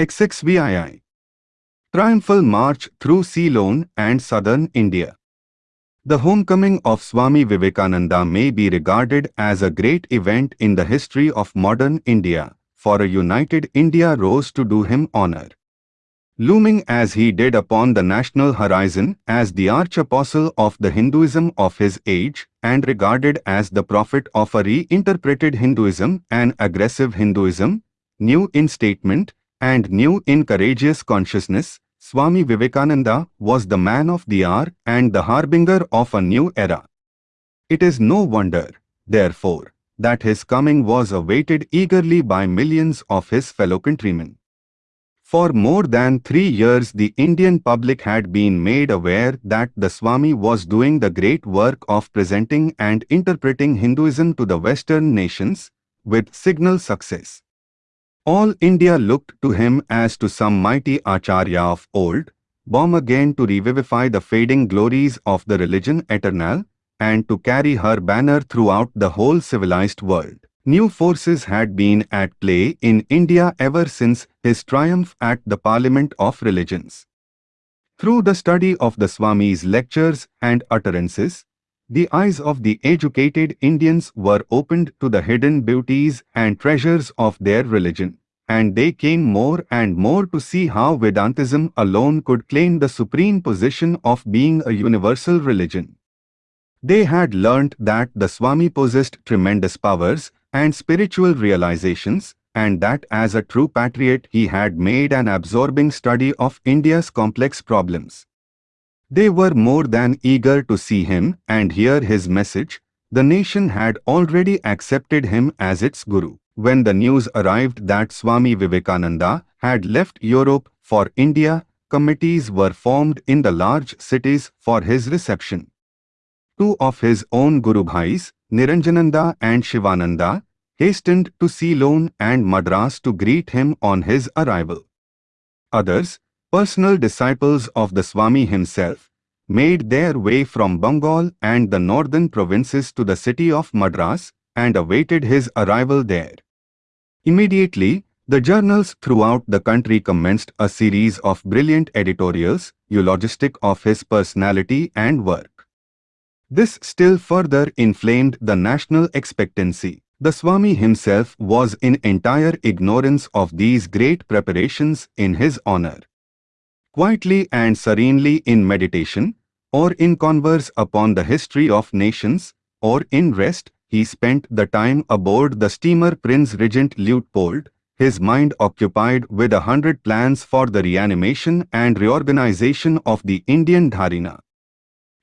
XXVII. Triumphal March through Ceylon and southern India. The homecoming of Swami Vivekananda may be regarded as a great event in the history of modern India, for a united India rose to do him honor. Looming as he did upon the national horizon as the arch-apostle of the Hinduism of his age and regarded as the prophet of a reinterpreted Hinduism and aggressive Hinduism, new in statement and new in courageous consciousness, Swami Vivekananda was the man of the hour and the harbinger of a new era. It is no wonder, therefore, that his coming was awaited eagerly by millions of his fellow countrymen. For more than three years the Indian public had been made aware that the Swami was doing the great work of presenting and interpreting Hinduism to the Western nations, with signal success. All India looked to him as to some mighty Acharya of old, born again to revivify the fading glories of the religion eternal, and to carry her banner throughout the whole civilized world. New forces had been at play in India ever since his triumph at the Parliament of Religions. Through the study of the Swami's lectures and utterances, the eyes of the educated Indians were opened to the hidden beauties and treasures of their religion, and they came more and more to see how Vedantism alone could claim the supreme position of being a universal religion. They had learnt that the Swami possessed tremendous powers and spiritual realizations, and that as a true patriot he had made an absorbing study of India's complex problems. They were more than eager to see him and hear his message. The nation had already accepted him as its guru. When the news arrived that Swami Vivekananda had left Europe for India, committees were formed in the large cities for his reception. Two of his own Guru Bhais, Niranjananda and Shivananda, hastened to Ceylon and Madras to greet him on his arrival. Others, personal disciples of the Swami himself, made their way from Bengal and the northern provinces to the city of Madras and awaited his arrival there. Immediately, the journals throughout the country commenced a series of brilliant editorials, eulogistic of his personality and work. This still further inflamed the national expectancy. The Swami himself was in entire ignorance of these great preparations in his honor. Quietly and serenely in meditation, or in converse upon the history of nations, or in rest, he spent the time aboard the steamer Prince Regent Luitpold, his mind occupied with a hundred plans for the reanimation and reorganization of the Indian Dharina.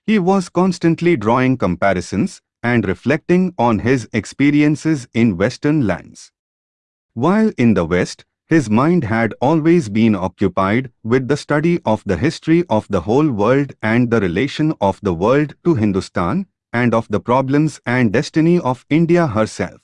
He was constantly drawing comparisons and reflecting on his experiences in Western lands. While in the West, his mind had always been occupied with the study of the history of the whole world and the relation of the world to Hindustan and of the problems and destiny of India herself.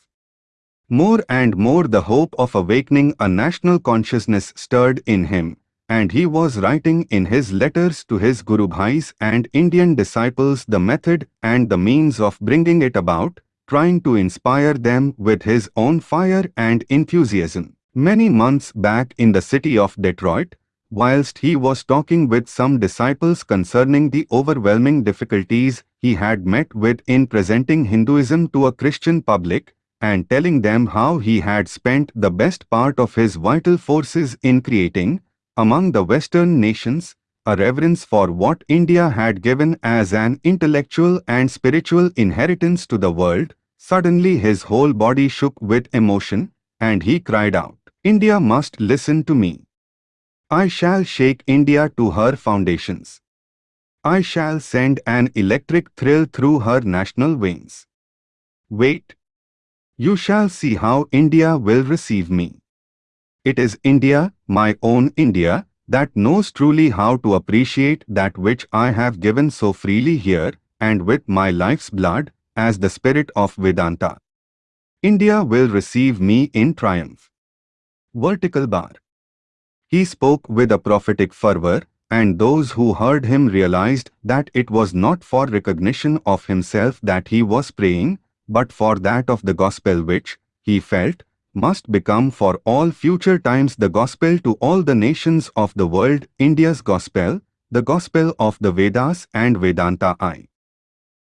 More and more the hope of awakening a national consciousness stirred in him, and he was writing in his letters to his Guru Bhais and Indian disciples the method and the means of bringing it about, trying to inspire them with his own fire and enthusiasm. Many months back in the city of Detroit, whilst he was talking with some disciples concerning the overwhelming difficulties he had met with in presenting Hinduism to a Christian public, and telling them how he had spent the best part of his vital forces in creating, among the Western nations, a reverence for what India had given as an intellectual and spiritual inheritance to the world, suddenly his whole body shook with emotion, and he cried out, India must listen to me. I shall shake India to her foundations. I shall send an electric thrill through her national veins. Wait. You shall see how India will receive me. It is India, my own India, that knows truly how to appreciate that which I have given so freely here and with my life's blood as the spirit of Vedanta. India will receive me in triumph. Vertical bar. He spoke with a prophetic fervor, and those who heard him realized that it was not for recognition of himself that he was praying, but for that of the gospel which, he felt, must become for all future times the gospel to all the nations of the world, India's gospel, the gospel of the Vedas and Vedanta I.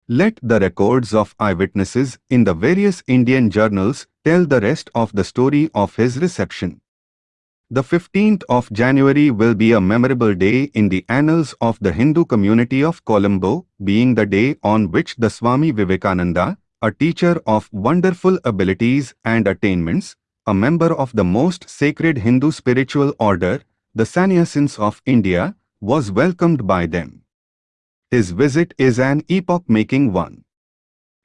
Let the records of eyewitnesses in the various Indian journals tell the rest of the story of his reception. The 15th of January will be a memorable day in the annals of the Hindu community of Colombo, being the day on which the Swami Vivekananda, a teacher of wonderful abilities and attainments, a member of the most sacred Hindu spiritual order, the Sannyasins of India, was welcomed by them. His visit is an epoch-making one,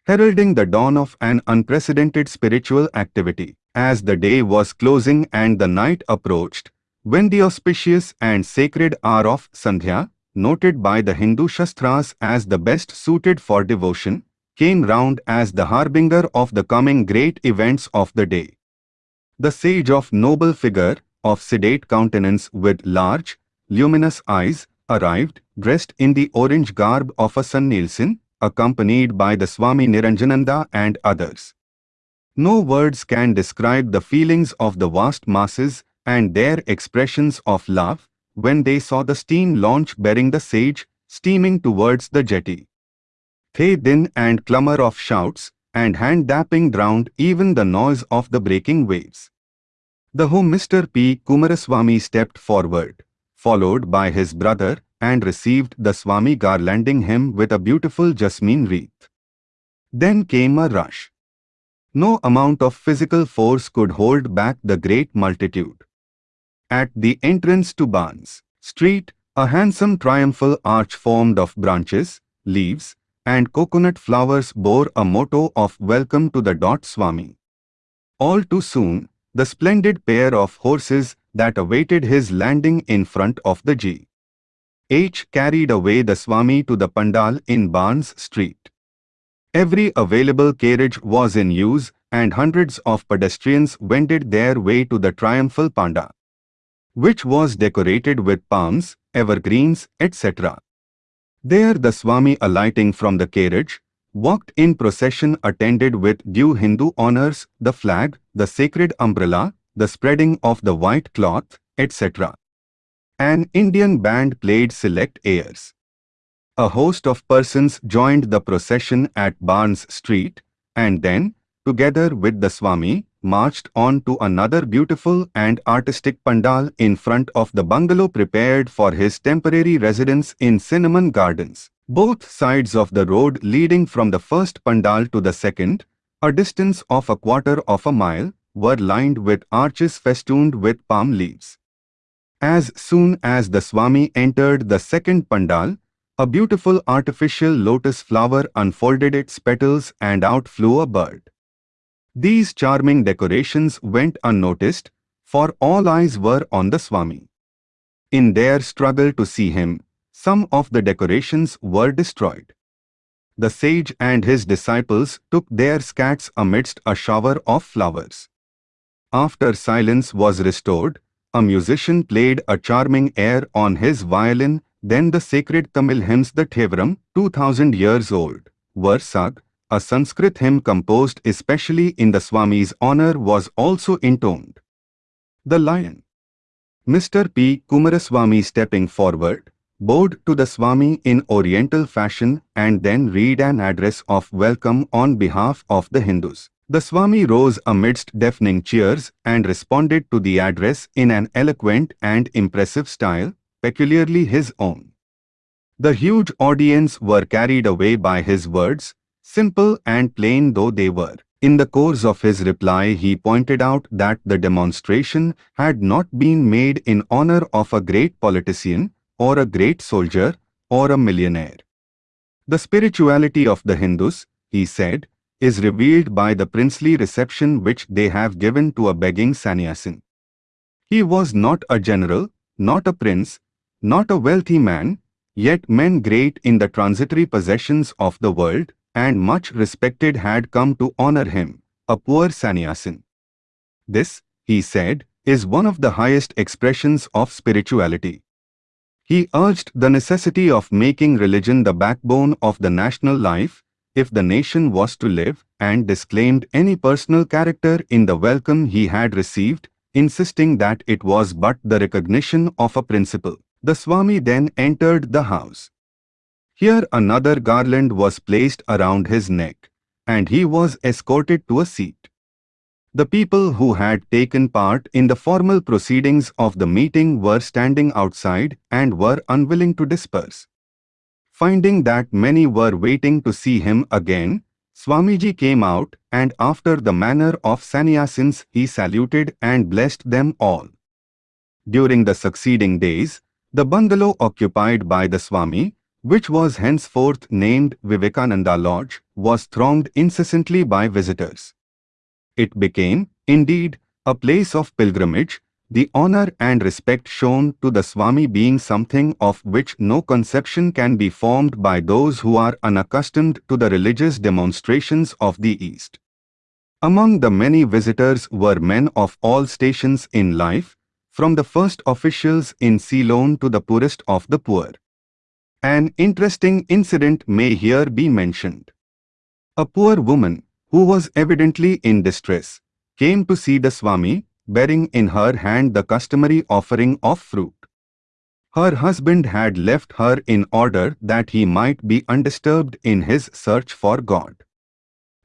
heralding the dawn of an unprecedented spiritual activity. As the day was closing and the night approached, when the auspicious and sacred hour of Sandhya, noted by the Hindu Shastras as the best suited for devotion, came round as the harbinger of the coming great events of the day. The sage of noble figure, of sedate countenance with large, luminous eyes, arrived, dressed in the orange garb of a Sannyasin, accompanied by the Swami Niranjananda and others. No words can describe the feelings of the vast masses and their expressions of love when they saw the steam launch bearing the sage steaming towards the jetty. They din and clamor of shouts and hand-dapping drowned even the noise of the breaking waves. The home Mr. P. Kumaraswamy stepped forward, followed by his brother, and received the Swami garlanding him with a beautiful jasmine wreath. Then came a rush. No amount of physical force could hold back the great multitude. At the entrance to Barnes Street, a handsome triumphal arch formed of branches, leaves, and coconut flowers bore a motto of welcome to the Dot Swami. All too soon, the splendid pair of horses that awaited his landing in front of the G. H carried away the Swami to the Pandal in Barnes Street. Every available carriage was in use and hundreds of pedestrians wended their way to the triumphal Pandal, which was decorated with palms, evergreens, etc. There the Swami alighting from the carriage, walked in procession attended with due Hindu honors, the flag, the sacred umbrella, the spreading of the white cloth, etc. An Indian band played select airs. A host of persons joined the procession at Barnes Street and then, together with the Swami, marched on to another beautiful and artistic pandal in front of the bungalow prepared for his temporary residence in Cinnamon Gardens. Both sides of the road leading from the first pandal to the second, a distance of a quarter of a mile, were lined with arches festooned with palm leaves. As soon as the Swami entered the second pandal, a beautiful artificial lotus flower unfolded its petals and out flew a bird. These charming decorations went unnoticed, for all eyes were on the Swami. In their struggle to see him, some of the decorations were destroyed. The sage and his disciples took their scats amidst a shower of flowers. After silence was restored, a musician played a charming air on his violin then the sacred Tamil hymns the Thevaram, 2000 years old, sung. A Sanskrit hymn composed especially in the Swami's honor was also intoned. The Lion Mr. P. Kumaraswamy stepping forward, bowed to the Swami in oriental fashion and then read an address of welcome on behalf of the Hindus. The Swami rose amidst deafening cheers and responded to the address in an eloquent and impressive style, peculiarly his own. The huge audience were carried away by his words, simple and plain though they were. In the course of his reply he pointed out that the demonstration had not been made in honor of a great politician, or a great soldier, or a millionaire. The spirituality of the Hindus, he said, is revealed by the princely reception which they have given to a begging sannyasin. He was not a general, not a prince, not a wealthy man, yet men great in the transitory possessions of the world and much respected had come to honor him, a poor sannyasin. This, he said, is one of the highest expressions of spirituality. He urged the necessity of making religion the backbone of the national life, if the nation was to live, and disclaimed any personal character in the welcome he had received, insisting that it was but the recognition of a principle. The Swami then entered the house. Here another garland was placed around his neck, and he was escorted to a seat. The people who had taken part in the formal proceedings of the meeting were standing outside and were unwilling to disperse. Finding that many were waiting to see him again, Swamiji came out and after the manner of sannyasins he saluted and blessed them all. During the succeeding days, the bungalow occupied by the Swami, which was henceforth named Vivekananda Lodge, was thronged incessantly by visitors. It became, indeed, a place of pilgrimage, the honor and respect shown to the Swami being something of which no conception can be formed by those who are unaccustomed to the religious demonstrations of the East. Among the many visitors were men of all stations in life, from the first officials in Ceylon to the poorest of the poor. An interesting incident may here be mentioned. A poor woman, who was evidently in distress, came to see the Swami bearing in her hand the customary offering of fruit. Her husband had left her in order that he might be undisturbed in his search for God.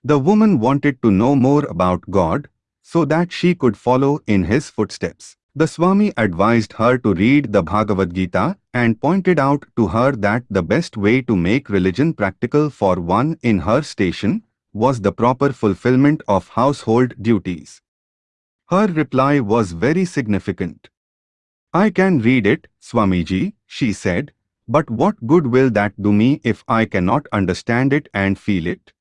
The woman wanted to know more about God so that she could follow in his footsteps. The Swami advised her to read the Bhagavad Gita and pointed out to her that the best way to make religion practical for one in her station was the proper fulfillment of household duties. Her reply was very significant. I can read it, Swamiji, she said, but what good will that do me if I cannot understand it and feel it?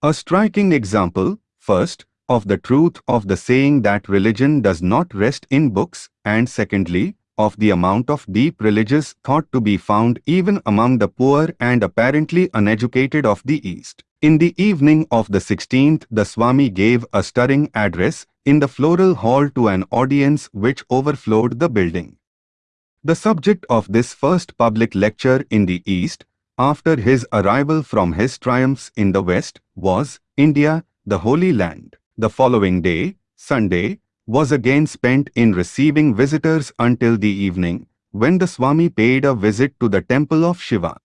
A striking example, first, of the truth of the saying that religion does not rest in books, and secondly, of the amount of deep religious thought to be found even among the poor and apparently uneducated of the East. In the evening of the 16th, the Swami gave a stirring address in the floral hall to an audience which overflowed the building. The subject of this first public lecture in the East, after his arrival from his triumphs in the West, was India, the Holy Land. The following day, Sunday, was again spent in receiving visitors until the evening, when the Swami paid a visit to the temple of Shiva.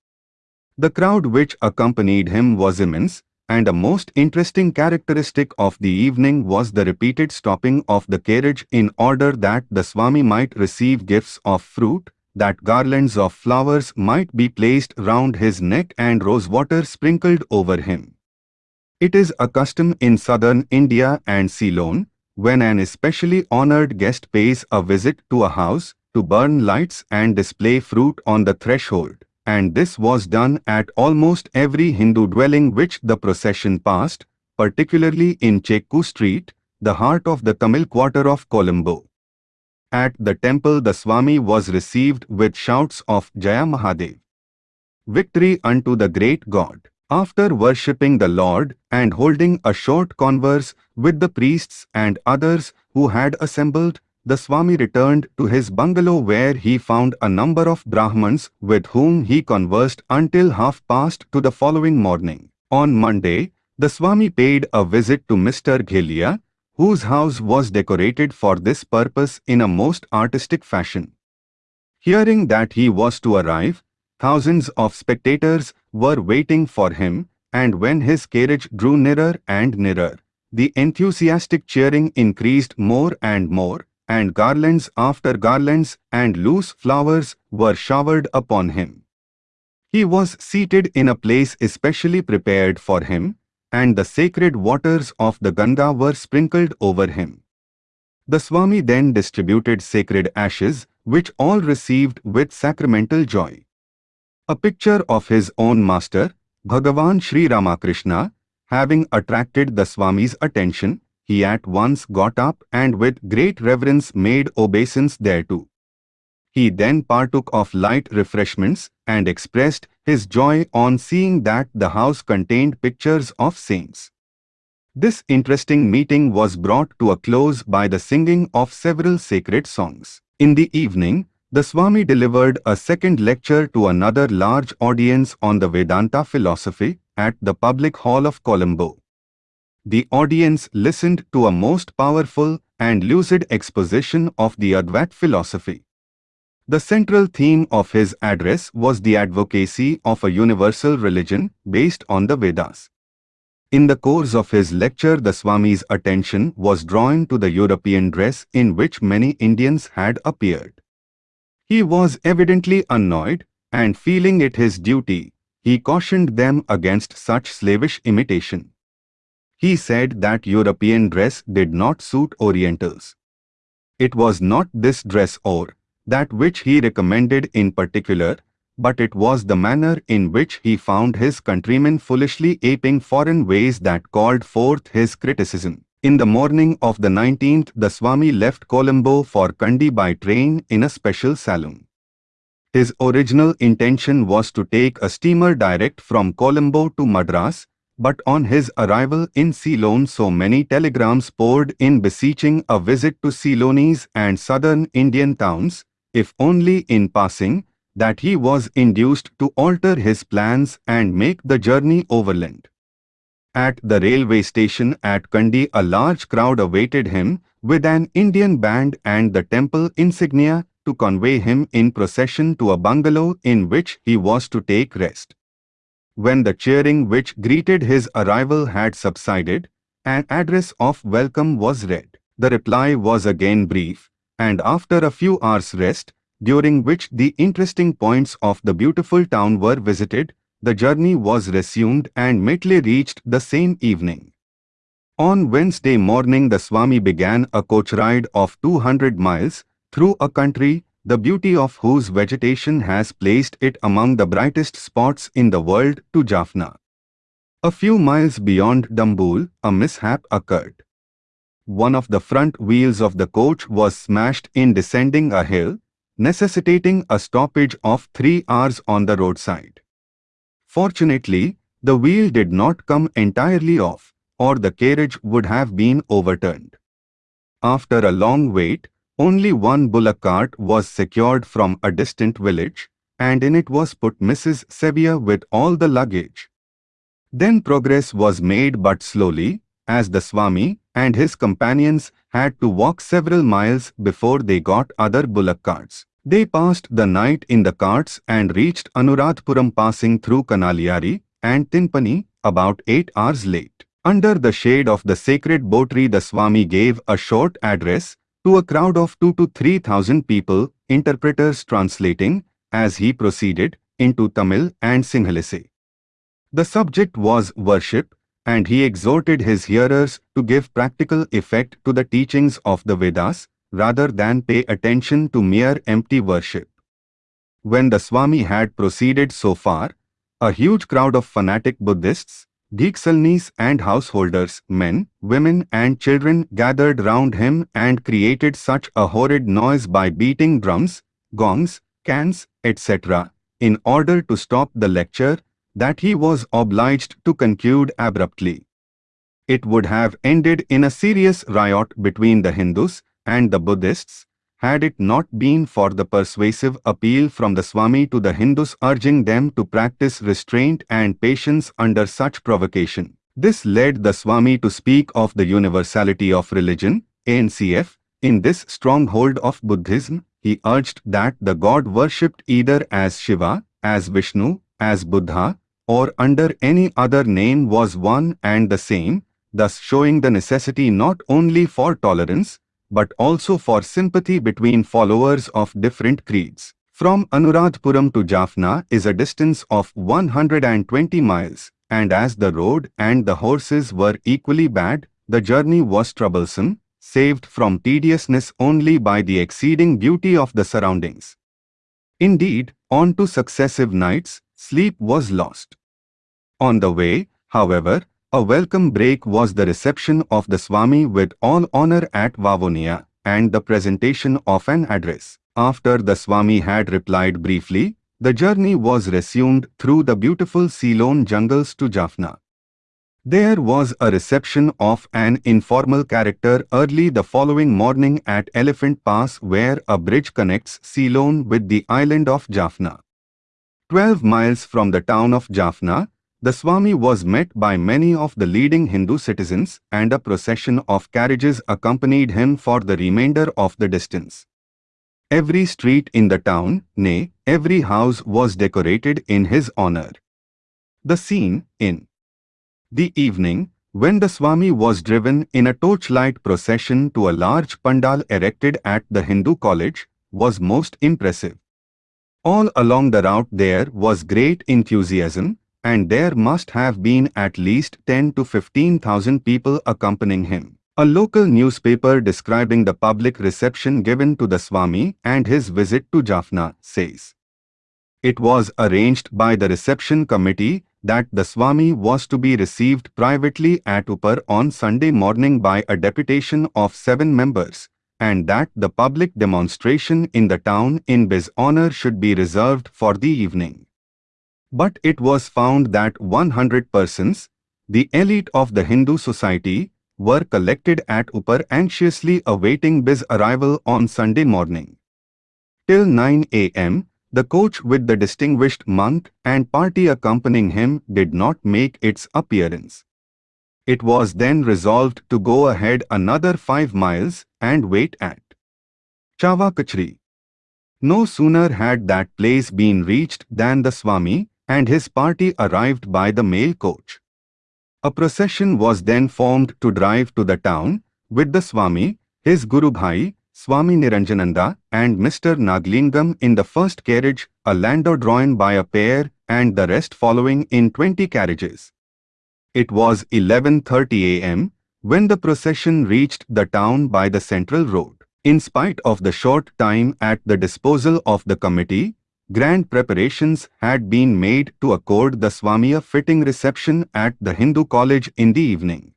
The crowd which accompanied him was immense, and a most interesting characteristic of the evening was the repeated stopping of the carriage in order that the Swami might receive gifts of fruit, that garlands of flowers might be placed round his neck and rose water sprinkled over him. It is a custom in southern India and Ceylon, when an especially honored guest pays a visit to a house, to burn lights and display fruit on the threshold and this was done at almost every Hindu dwelling which the procession passed, particularly in Chekku Street, the heart of the Tamil quarter of Colombo. At the temple the Swami was received with shouts of Jaya Mahadev. Victory unto the great God. After worshipping the Lord and holding a short converse with the priests and others who had assembled, the Swami returned to his bungalow where he found a number of Brahmans with whom he conversed until half past to the following morning. On Monday, the Swami paid a visit to Mr. Ghelia, whose house was decorated for this purpose in a most artistic fashion. Hearing that he was to arrive, thousands of spectators were waiting for him, and when his carriage drew nearer and nearer, the enthusiastic cheering increased more and more, and garlands after garlands and loose flowers were showered upon him. He was seated in a place especially prepared for him, and the sacred waters of the Ganga were sprinkled over him. The Swami then distributed sacred ashes, which all received with sacramental joy. A picture of his own master, Bhagavan Sri Ramakrishna, having attracted the Swami's attention, he at once got up and with great reverence made obeisance thereto. He then partook of light refreshments and expressed his joy on seeing that the house contained pictures of saints. This interesting meeting was brought to a close by the singing of several sacred songs. In the evening, the Swami delivered a second lecture to another large audience on the Vedanta philosophy at the public hall of Colombo. The audience listened to a most powerful and lucid exposition of the Advait philosophy. The central theme of his address was the advocacy of a universal religion based on the Vedas. In the course of his lecture the Swami's attention was drawn to the European dress in which many Indians had appeared. He was evidently annoyed, and feeling it his duty, he cautioned them against such slavish imitation. He said that European dress did not suit Orientals. It was not this dress or that which he recommended in particular, but it was the manner in which he found his countrymen foolishly aping foreign ways that called forth his criticism. In the morning of the 19th, the Swami left Colombo for Kandy by train in a special saloon. His original intention was to take a steamer direct from Colombo to Madras, but on his arrival in Ceylon so many telegrams poured in beseeching a visit to Ceylonese and southern Indian towns, if only in passing, that he was induced to alter his plans and make the journey overland. At the railway station at Kandy a large crowd awaited him, with an Indian band and the temple insignia to convey him in procession to a bungalow in which he was to take rest. When the cheering which greeted his arrival had subsided, an address of welcome was read. The reply was again brief, and after a few hours' rest, during which the interesting points of the beautiful town were visited, the journey was resumed and Matale reached the same evening. On Wednesday morning the Swami began a coach ride of 200 miles through a country the beauty of whose vegetation has placed it among the brightest spots in the world to Jaffna. A few miles beyond Dambul, a mishap occurred. One of the front wheels of the coach was smashed in descending a hill, necessitating a stoppage of three hours on the roadside. Fortunately, the wheel did not come entirely off, or the carriage would have been overturned. After a long wait, only one bullock cart was secured from a distant village, and in it was put Mrs. Sevier with all the luggage. Then progress was made but slowly, as the Swami and his companions had to walk several miles before they got other bullock carts. They passed the night in the carts and reached Anuradhapuram passing through Kanaliari and Tinpani about eight hours late. Under the shade of the sacred bo tree the Swami gave a short address to a crowd of two to three thousand people, interpreters translating, as he proceeded, into Tamil and Sinhalese. The subject was worship, and he exhorted his hearers to give practical effect to the teachings of the Vedas, rather than pay attention to mere empty worship. When the Swami had proceeded so far, a huge crowd of fanatic Buddhists, Diksalnis and householders, men, women and children gathered round him and created such a horrid noise by beating drums, gongs, cans, etc., in order to stop the lecture, that he was obliged to conclude abruptly. It would have ended in a serious riot between the Hindus and the Buddhists, had it not been for the persuasive appeal from the Swami to the Hindus urging them to practice restraint and patience under such provocation. This led the Swami to speak of the universality of religion, ANCF. In this stronghold of Buddhism, he urged that the God worshipped either as Shiva, as Vishnu, as Buddha, or under any other name was one and the same, thus showing the necessity not only for tolerance, but also for sympathy between followers of different creeds. From Anuradhapuram to Jaffna is a distance of 120 miles, and as the road and the horses were equally bad, the journey was troublesome, saved from tediousness only by the exceeding beauty of the surroundings. Indeed, on two successive nights, sleep was lost. On the way, however, a welcome break was the reception of the Swami with all honor at Vavonia and the presentation of an address. After the Swami had replied briefly, the journey was resumed through the beautiful Ceylon jungles to Jaffna. There was a reception of an informal character early the following morning at Elephant Pass where a bridge connects Ceylon with the island of Jaffna. Twelve miles from the town of Jaffna, the Swami was met by many of the leading Hindu citizens and a procession of carriages accompanied him for the remainder of the distance. Every street in the town, nay, every house was decorated in his honor. The scene, in the evening, when the Swami was driven in a torchlight procession to a large pandal erected at the Hindu college, was most impressive. All along the route there was great enthusiasm, and there must have been at least 10 to 15,000 people accompanying him. A local newspaper describing the public reception given to the Swami and his visit to Jaffna says, It was arranged by the reception committee that the Swami was to be received privately at Upar on Sunday morning by a deputation of seven members, and that the public demonstration in the town in his honor should be reserved for the evening. But it was found that 100 persons, the elite of the Hindu society, were collected at Upar anxiously awaiting his arrival on Sunday morning. Till 9 a.m., the coach with the distinguished monk and party accompanying him did not make its appearance. It was then resolved to go ahead another five miles and wait at Chavakachri. No sooner had that place been reached than the Swami and his party arrived by the mail coach. A procession was then formed to drive to the town, with the Swami, his Guru Bhai, Swami Niranjananda, and Mr. Naglingam in the first carriage, a landau drawn by a pair, and the rest following in 20 carriages. It was 11.30 am when the procession reached the town by the central road. In spite of the short time at the disposal of the committee, grand preparations had been made to accord the Swami a fitting reception at the Hindu college in the evening.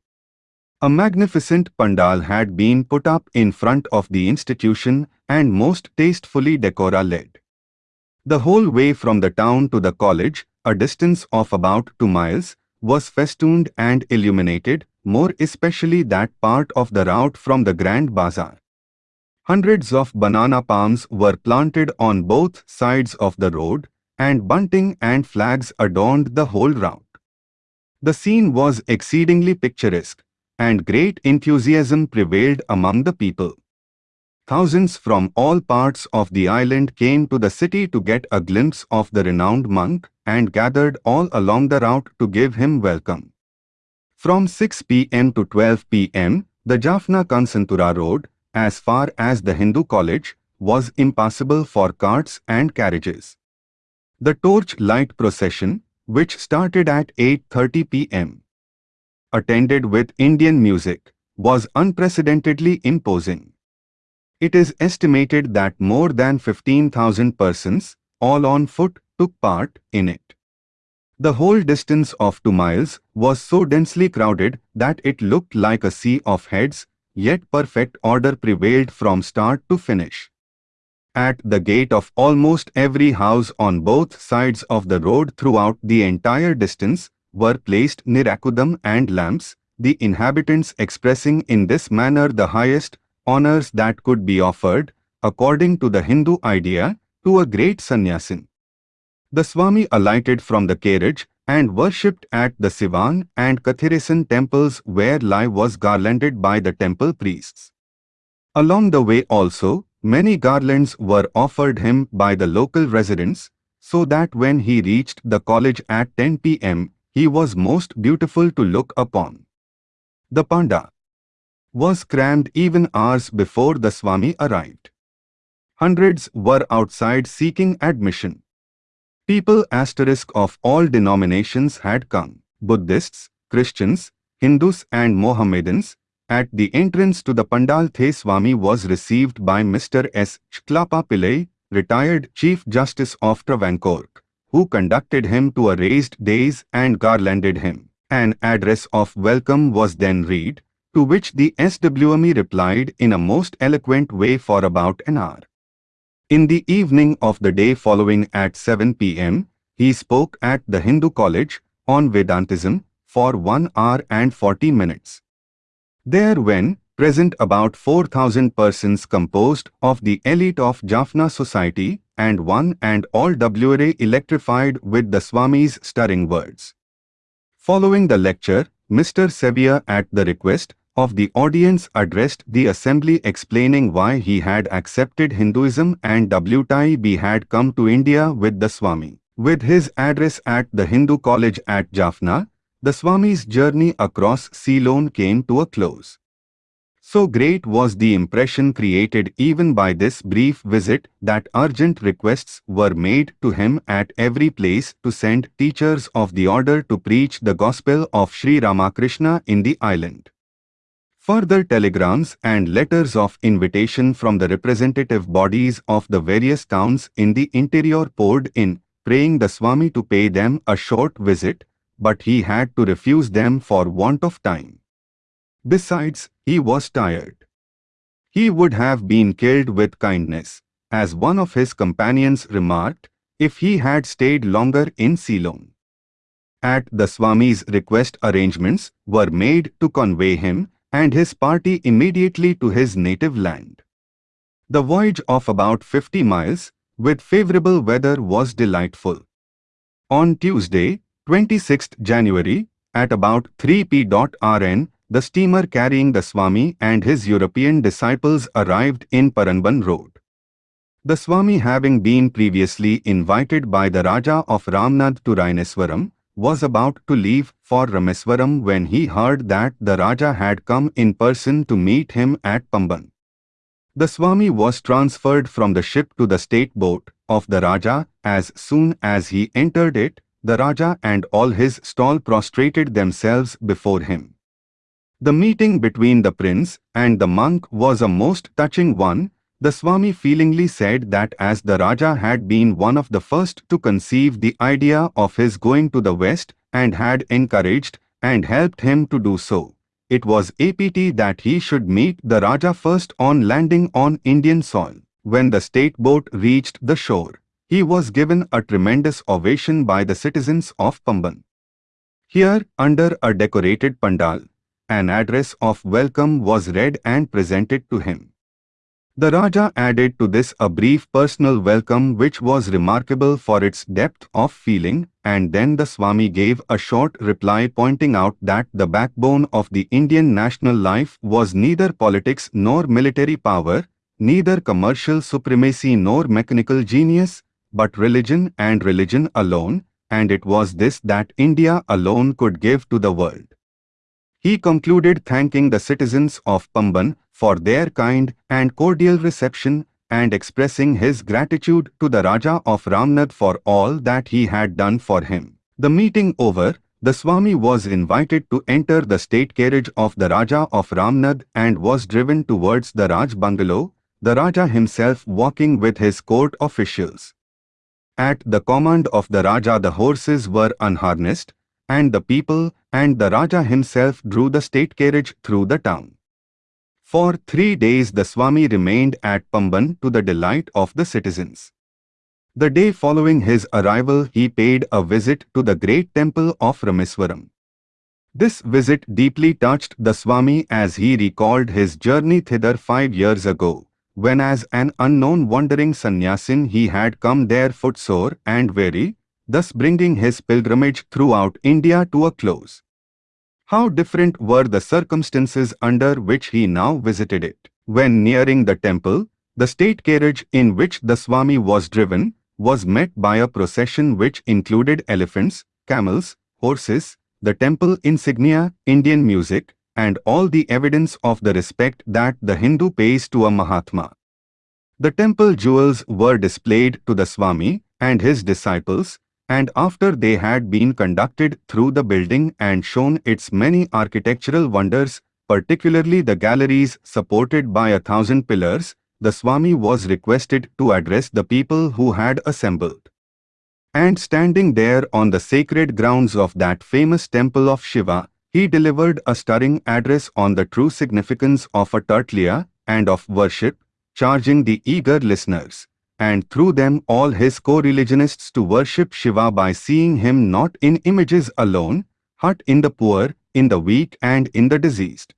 A magnificent pandal had been put up in front of the institution and most tastefully decora led. The whole way from the town to the college, a distance of about two miles, was festooned and illuminated, more especially that part of the route from the Grand Bazaar. Hundreds of banana palms were planted on both sides of the road, and bunting and flags adorned the whole route. The scene was exceedingly picturesque, and great enthusiasm prevailed among the people. Thousands from all parts of the island came to the city to get a glimpse of the renowned monk and gathered all along the route to give him welcome. From 6 p.m. to 12 p.m., the Jaffna Kansantura Road, as far as the Hindu college, was impassable for carts and carriages. The torch light procession, which started at 8.30 pm, attended with Indian music, was unprecedentedly imposing. It is estimated that more than 15,000 persons, all on foot, took part in it. The whole distance of two miles was so densely crowded that it looked like a sea of heads yet perfect order prevailed from start to finish. At the gate of almost every house on both sides of the road throughout the entire distance were placed nirakudam and lamps, the inhabitants expressing in this manner the highest honors that could be offered, according to the Hindu idea, to a great sannyasin. The Swami alighted from the carriage and worshipped at the Sivan and Kathiresan temples where Lai was garlanded by the temple priests. Along the way also, many garlands were offered him by the local residents, so that when he reached the college at 10 pm, he was most beautiful to look upon. The Pandal was crammed even hours before the Swami arrived. Hundreds were outside seeking admission. People asterisk of all denominations had come. Buddhists, Christians, Hindus and Mohammedans. At the entrance to the Pandal The Swami was received by Mr. S. Chellappa Pillai, retired Chief Justice of Travancore, who conducted him to a raised dais and garlanded him. An address of welcome was then read, to which the Swami replied in a most eloquent way for about an hour. In the evening of the day following at 7 pm, he spoke at the Hindu College on Vedantism for 1 hour and 40 minutes. There when present about 4,000 persons composed of the elite of Jaffna society and one and all WRA electrified with the Swami's stirring words. Following the lecture, Mr. Sevier at the request of the audience addressed the assembly explaining why he had accepted Hinduism and WTIB had come to India with the Swami. With his address at the Hindu College at Jaffna, the Swami's journey across Ceylon came to a close. So great was the impression created even by this brief visit that urgent requests were made to him at every place to send teachers of the order to preach the gospel of Sri Ramakrishna in the island. Further telegrams and letters of invitation from the representative bodies of the various towns in the interior poured in, praying the Swami to pay them a short visit, but he had to refuse them for want of time. Besides, he was tired. He would have been killed with kindness, as one of his companions remarked, if he had stayed longer in Ceylon. At the Swami's request arrangements were made to convey him and his party immediately to his native land. The voyage of about 50 miles, with favorable weather was delightful. On Tuesday, 26th January, at about 3 p.rn, the steamer carrying the Swami and his European disciples arrived in Pamban Road. The Swami having been previously invited by the Raja of Ramnad to Rameswaram, was about to leave for Rameswaram when he heard that the Raja had come in person to meet him at Pamban. The Swami was transferred from the ship to the state boat of the Raja as soon as he entered it, the Raja and all his stall prostrated themselves before him. The meeting between the prince and the monk was a most touching one. The Swami feelingly said that as the Raja had been one of the first to conceive the idea of his going to the west and had encouraged and helped him to do so, it was APT that he should meet the Raja first on landing on Indian soil. When the state boat reached the shore, he was given a tremendous ovation by the citizens of Pamban. Here, under a decorated pandal, an address of welcome was read and presented to him. The Raja added to this a brief personal welcome which was remarkable for its depth of feeling and then the Swami gave a short reply pointing out that the backbone of the Indian national life was neither politics nor military power, neither commercial supremacy nor mechanical genius, but religion and religion alone, and it was this that India alone could give to the world. He concluded thanking the citizens of Pamban for their kind and cordial reception and expressing his gratitude to the Raja of Ramnad for all that he had done for him. The meeting over, the Swami was invited to enter the state carriage of the Raja of Ramnad and was driven towards the Raj bungalow, the Raja himself walking with his court officials. At the command of the Raja the horses were unharnessed, and the people and the Raja himself drew the state carriage through the town. For three days the Swami remained at Pamban to the delight of the citizens. The day following his arrival he paid a visit to the great temple of Rameswaram. This visit deeply touched the Swami as he recalled his journey thither five years ago, when as an unknown wandering sannyasin he had come there footsore and weary, thus bringing his pilgrimage throughout India to a close. How different were the circumstances under which he now visited it. When nearing the temple, the state carriage in which the Swami was driven was met by a procession which included elephants, camels, horses, the temple insignia, Indian music, and all the evidence of the respect that the Hindu pays to a Mahatma. The temple jewels were displayed to the Swami and his disciples, and after they had been conducted through the building and shown its many architectural wonders, particularly the galleries supported by a thousand pillars, the Swami was requested to address the people who had assembled. And standing there on the sacred grounds of that famous temple of Shiva, he delivered a stirring address on the true significance of a tertilia and of worship, charging the eager listeners and through them all his co-religionists to worship Shiva by seeing him not in images alone, but in the poor, in the weak and in the diseased.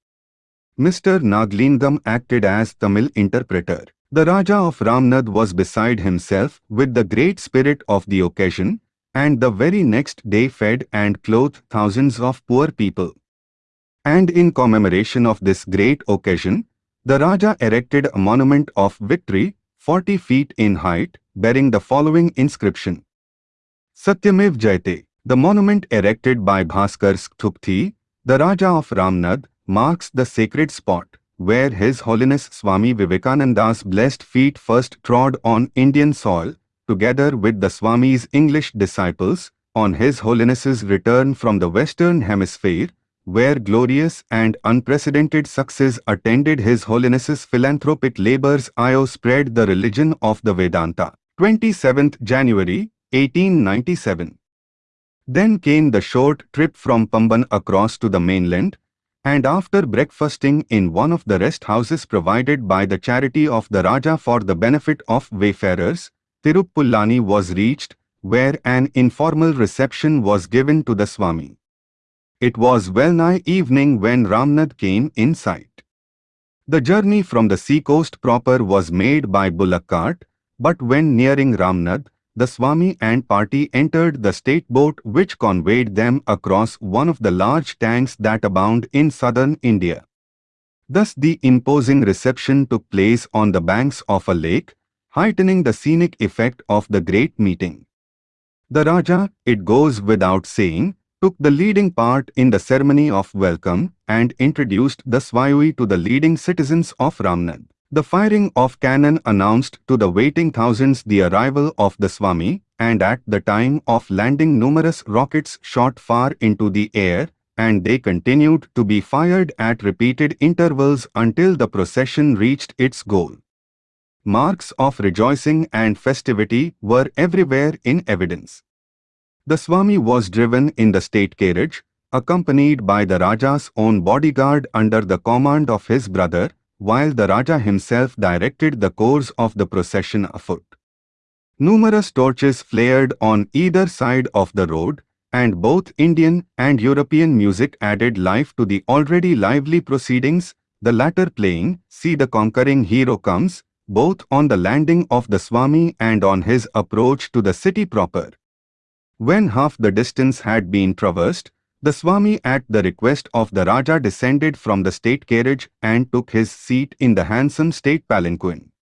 Mr. Naglingam acted as Tamil interpreter. The Raja of Ramnad was beside himself with the great spirit of the occasion, and the very next day fed and clothed thousands of poor people. And in commemoration of this great occasion, the Raja erected a monument of victory, 40 feet in height, bearing the following inscription. Satyamev Jayate. The monument erected by Bhaskar Sethupathi, the Raja of Ramnad, marks the sacred spot where His Holiness Swami Vivekananda's blessed feet first trod on Indian soil, together with the Swami's English disciples, on His Holiness's return from the Western Hemisphere, where glorious and unprecedented success attended His Holiness's philanthropic labors IO spread the religion of the Vedanta. 27th January 1897 Then came the short trip from Pamban across to the mainland, and after breakfasting in one of the rest houses provided by the charity of the Raja for the benefit of wayfarers, Tiruppulani was reached, where an informal reception was given to the Swami. It was well-nigh evening when Ramnad came in sight. The journey from the seacoast proper was made by bullock cart, but when nearing Ramnad, the Swami and party entered the state boat which conveyed them across one of the large tanks that abound in southern India. Thus the imposing reception took place on the banks of a lake, heightening the scenic effect of the great meeting. The Raja, it goes without saying, took the leading part in the ceremony of welcome and introduced the Swayui to the leading citizens of Ramnad. The firing of cannon announced to the waiting thousands the arrival of the Swami, and at the time of landing numerous rockets shot far into the air, and they continued to be fired at repeated intervals until the procession reached its goal. Marks of rejoicing and festivity were everywhere in evidence. The Swami was driven in the state carriage, accompanied by the Raja's own bodyguard under the command of his brother, while the Raja himself directed the course of the procession afoot. Numerous torches flared on either side of the road, and both Indian and European music added life to the already lively proceedings, the latter playing, See the Conquering Hero Comes, both on the landing of the Swami and on his approach to the city proper. When half the distance had been traversed, the Swami at the request of the Raja descended from the state carriage and took his seat in the handsome state palanquin.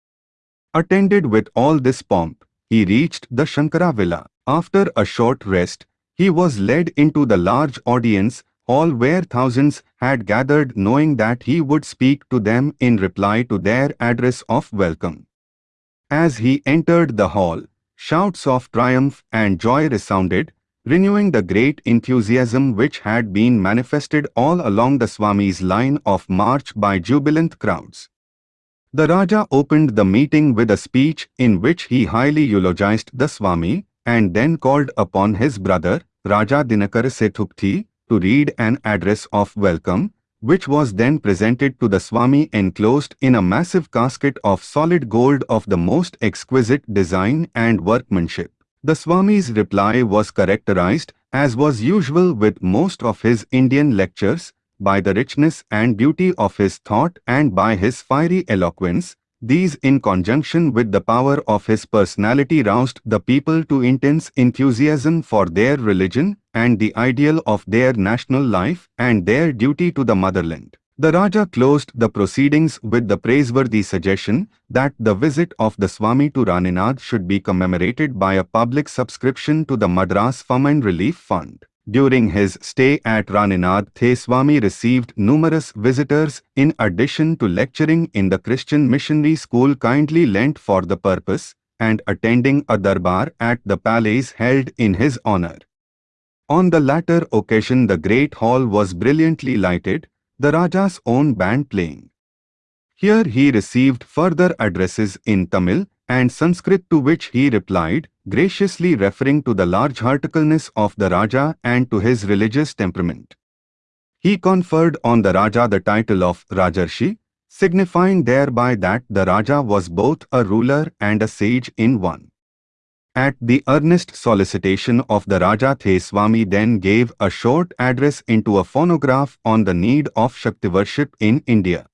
Attended with all this pomp, he reached the Shankara villa. After a short rest, he was led into the large audience hall where thousands had gathered knowing that he would speak to them in reply to their address of welcome. As he entered the hall, Shouts of triumph and joy resounded, renewing the great enthusiasm which had been manifested all along the Swami's line of march by jubilant crowds. The Raja opened the meeting with a speech in which he highly eulogized the Swami and then called upon his brother, Raja Dinakar Sethupathi, to read an address of welcome, which was then presented to the Swami enclosed in a massive casket of solid gold of the most exquisite design and workmanship. The Swami's reply was characterized, as was usual with most of his Indian lectures, by the richness and beauty of his thought and by his fiery eloquence, these in conjunction with the power of his personality roused the people to intense enthusiasm for their religion and the ideal of their national life and their duty to the motherland. The Raja closed the proceedings with the praiseworthy suggestion that the visit of the Swami to Raninad should be commemorated by a public subscription to the Madras Famine Relief Fund. During his stay at Raninad, The Swami received numerous visitors in addition to lecturing in the Christian missionary school kindly lent for the purpose and attending a darbar at the palace held in his honor. On the latter occasion the great hall was brilliantly lighted, the Raja's own band playing. Here he received further addresses in Tamil and Sanskrit to which he replied, graciously referring to the large-heartedness of the Raja and to his religious temperament. He conferred on the Raja the title of Rajarshi, signifying thereby that the Raja was both a ruler and a sage in one. At the earnest solicitation of the Raja The Swami then gave a short address into a phonograph on the need of Shakti worship in India.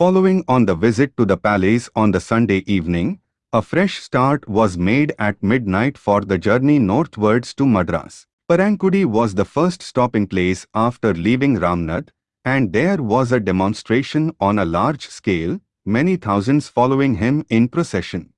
Following on the visit to the palace on the Sunday evening, a fresh start was made at midnight for the journey northwards to Madras. Parankudi was the first stopping place after leaving Ramnad, and there was a demonstration on a large scale, many thousands following him in procession.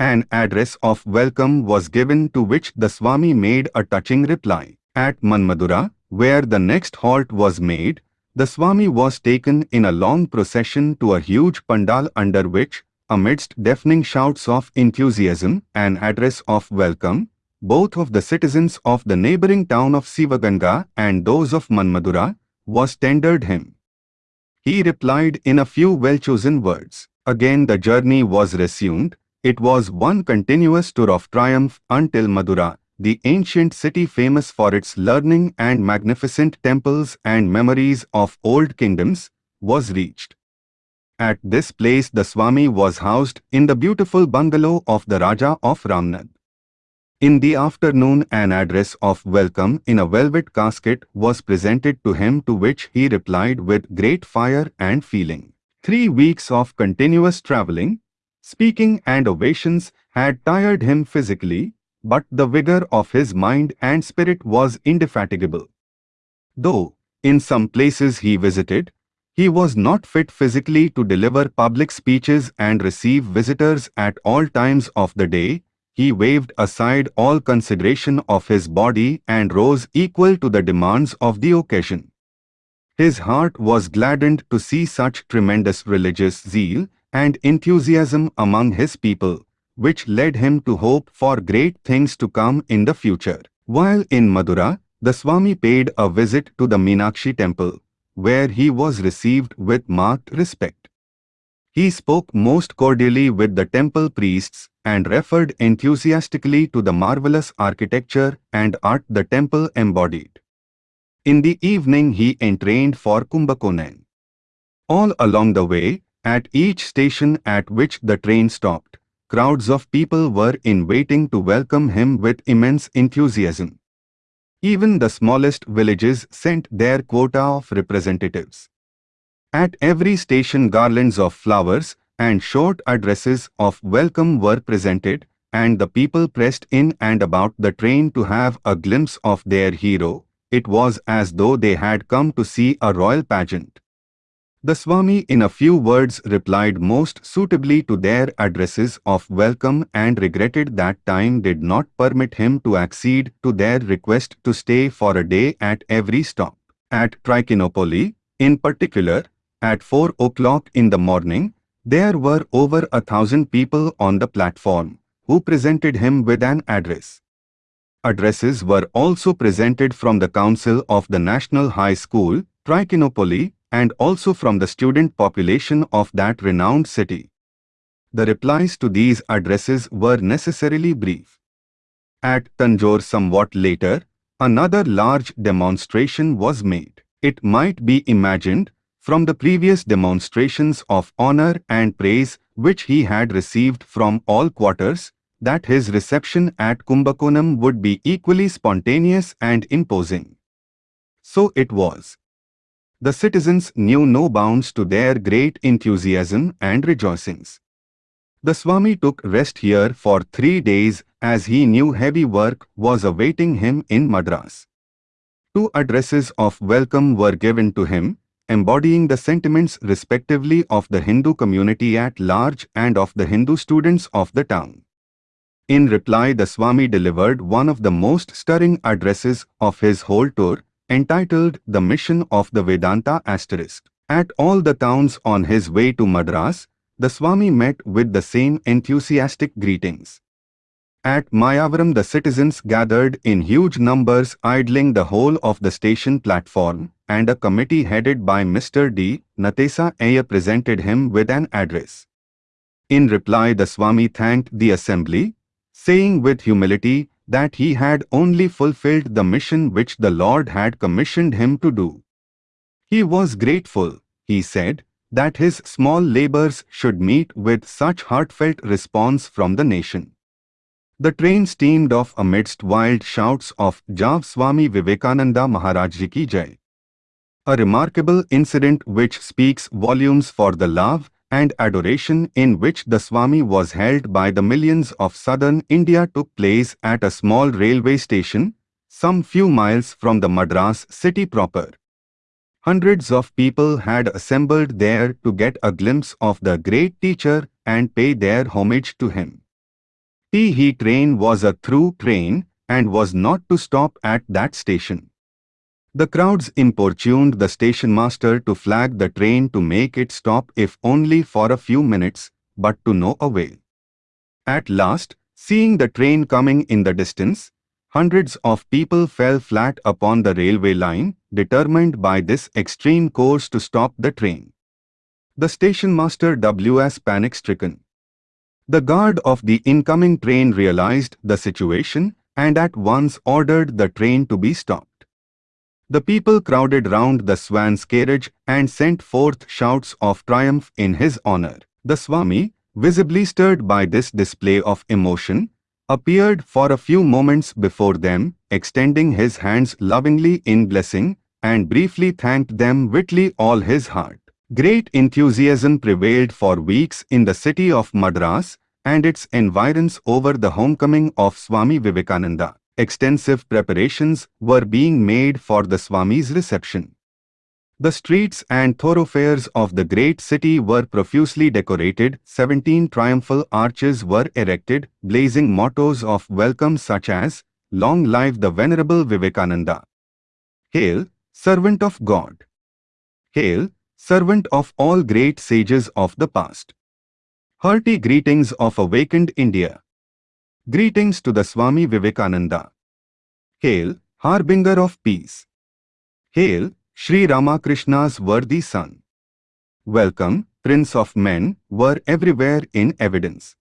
An address of welcome was given to which the Swami made a touching reply. At Manmadura, where the next halt was made, the Swami was taken in a long procession to a huge pandal under which, amidst deafening shouts of enthusiasm and address of welcome, both of the citizens of the neighboring town of Sivaganga and those of Manmadura, was tendered him. He replied in a few well-chosen words. Again the journey was resumed. It was one continuous tour of triumph until Madura, the ancient city famous for its learning and magnificent temples and memories of old kingdoms, was reached. At this place the Swami was housed in the beautiful bungalow of the Raja of Ramnad. In the afternoon an address of welcome in a velvet casket was presented to him to which he replied with great fire and feeling. Three weeks of continuous travelling, speaking and ovations had tired him physically, but the vigor of his mind and spirit was indefatigable. Though, in some places he visited, he was not fit physically to deliver public speeches and receive visitors at all times of the day, he waved aside all consideration of his body and rose equal to the demands of the occasion. His heart was gladdened to see such tremendous religious zeal and enthusiasm among his people, which led him to hope for great things to come in the future. While in Madura, the Swami paid a visit to the Meenakshi temple, where he was received with marked respect. He spoke most cordially with the temple priests and referred enthusiastically to the marvelous architecture and art the temple embodied. In the evening he entrained for Kumbakonam. All along the way, at each station at which the train stopped, crowds of people were in waiting to welcome him with immense enthusiasm. Even the smallest villages sent their quota of representatives. At every station garlands of flowers and short addresses of welcome were presented and the people pressed in and about the train to have a glimpse of their hero. It was as though they had come to see a royal pageant. The Swami in a few words replied most suitably to their addresses of welcome and regretted that time did not permit him to accede to their request to stay for a day at every stop. At Trichinopoli, in particular, at 4 o'clock in the morning, there were over a thousand people on the platform who presented him with an address. Addresses were also presented from the Council of the National High School, Trichinopoli, and also from the student population of that renowned city. The replies to these addresses were necessarily brief. At Tanjore somewhat later, another large demonstration was made. It might be imagined from the previous demonstrations of honor and praise which he had received from all quarters, that his reception at Kumbakonam would be equally spontaneous and imposing. So it was. The citizens knew no bounds to their great enthusiasm and rejoicings. The Swami took rest here for three days as he knew heavy work was awaiting him in Madras. Two addresses of welcome were given to him, embodying the sentiments respectively of the Hindu community at large and of the Hindu students of the town. In reply the Swami delivered one of the most stirring addresses of his whole tour, entitled The Mission of the Vedanta Asterisk. At all the towns on his way to Madras, the Swami met with the same enthusiastic greetings. At Mayavaram the citizens gathered in huge numbers idling the whole of the station platform and a committee headed by Mr. D. Natesa Ayer presented him with an address. In reply the Swami thanked the assembly, saying with humility that he had only fulfilled the mission which the Lord had commissioned him to do. He was grateful, he said, that his small labors should meet with such heartfelt response from the nation. The train steamed off amidst wild shouts of Jav Swami Vivekananda Maharaj Ki Jai. A remarkable incident which speaks volumes for the love and adoration in which the Swami was held by the millions of southern India took place at a small railway station, some few miles from the Madras city proper. Hundreds of people had assembled there to get a glimpse of the great teacher and pay their homage to him. The he train was a through train and was not to stop at that station. The crowds importuned the station master to flag the train to make it stop if only for a few minutes, but to no avail. At last, seeing the train coming in the distance, hundreds of people fell flat upon the railway line, determined by this extreme course to stop the train. The station master W.S. panic-stricken. The guard of the incoming train realized the situation and at once ordered the train to be stopped. The people crowded round the swan's carriage and sent forth shouts of triumph in his honor. The Swami, visibly stirred by this display of emotion, appeared for a few moments before them, extending his hands lovingly in blessing, and briefly thanked them with all his heart. Great enthusiasm prevailed for weeks in the city of Madras and its environs over the homecoming of Swami Vivekananda extensive preparations were being made for the Swami's reception. The streets and thoroughfares of the great city were profusely decorated, 17 triumphal arches were erected, blazing mottos of welcome such as, Long live the Venerable Vivekananda. Hail, Servant of God. Hail, Servant of all great sages of the past. Hearty greetings of awakened India. Greetings to the Swami Vivekananda. Hail, Harbinger of Peace. Hail, Sri Ramakrishna's worthy son. Welcome, Prince of Men, were everywhere in evidence.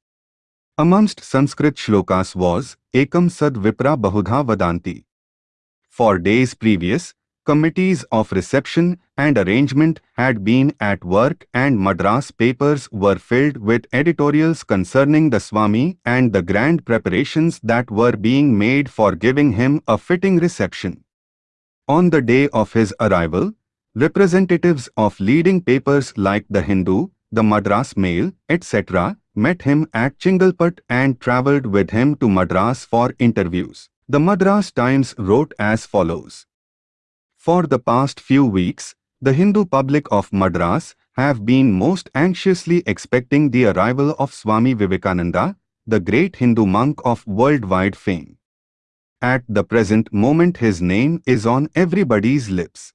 Amongst Sanskrit shlokas was, Ekam Sad Vipra Bahudha Vadanti. For days previous, committees of reception and arrangement had been at work and Madras papers were filled with editorials concerning the Swami and the grand preparations that were being made for giving him a fitting reception. On the day of his arrival, representatives of leading papers like The Hindu, the Madras Mail, etc. met him at Chingalput and travelled with him to Madras for interviews. The Madras Times wrote as follows. For the past few weeks, the Hindu public of Madras have been most anxiously expecting the arrival of Swami Vivekananda, the great Hindu monk of worldwide fame. At the present moment his name is on everybody's lips.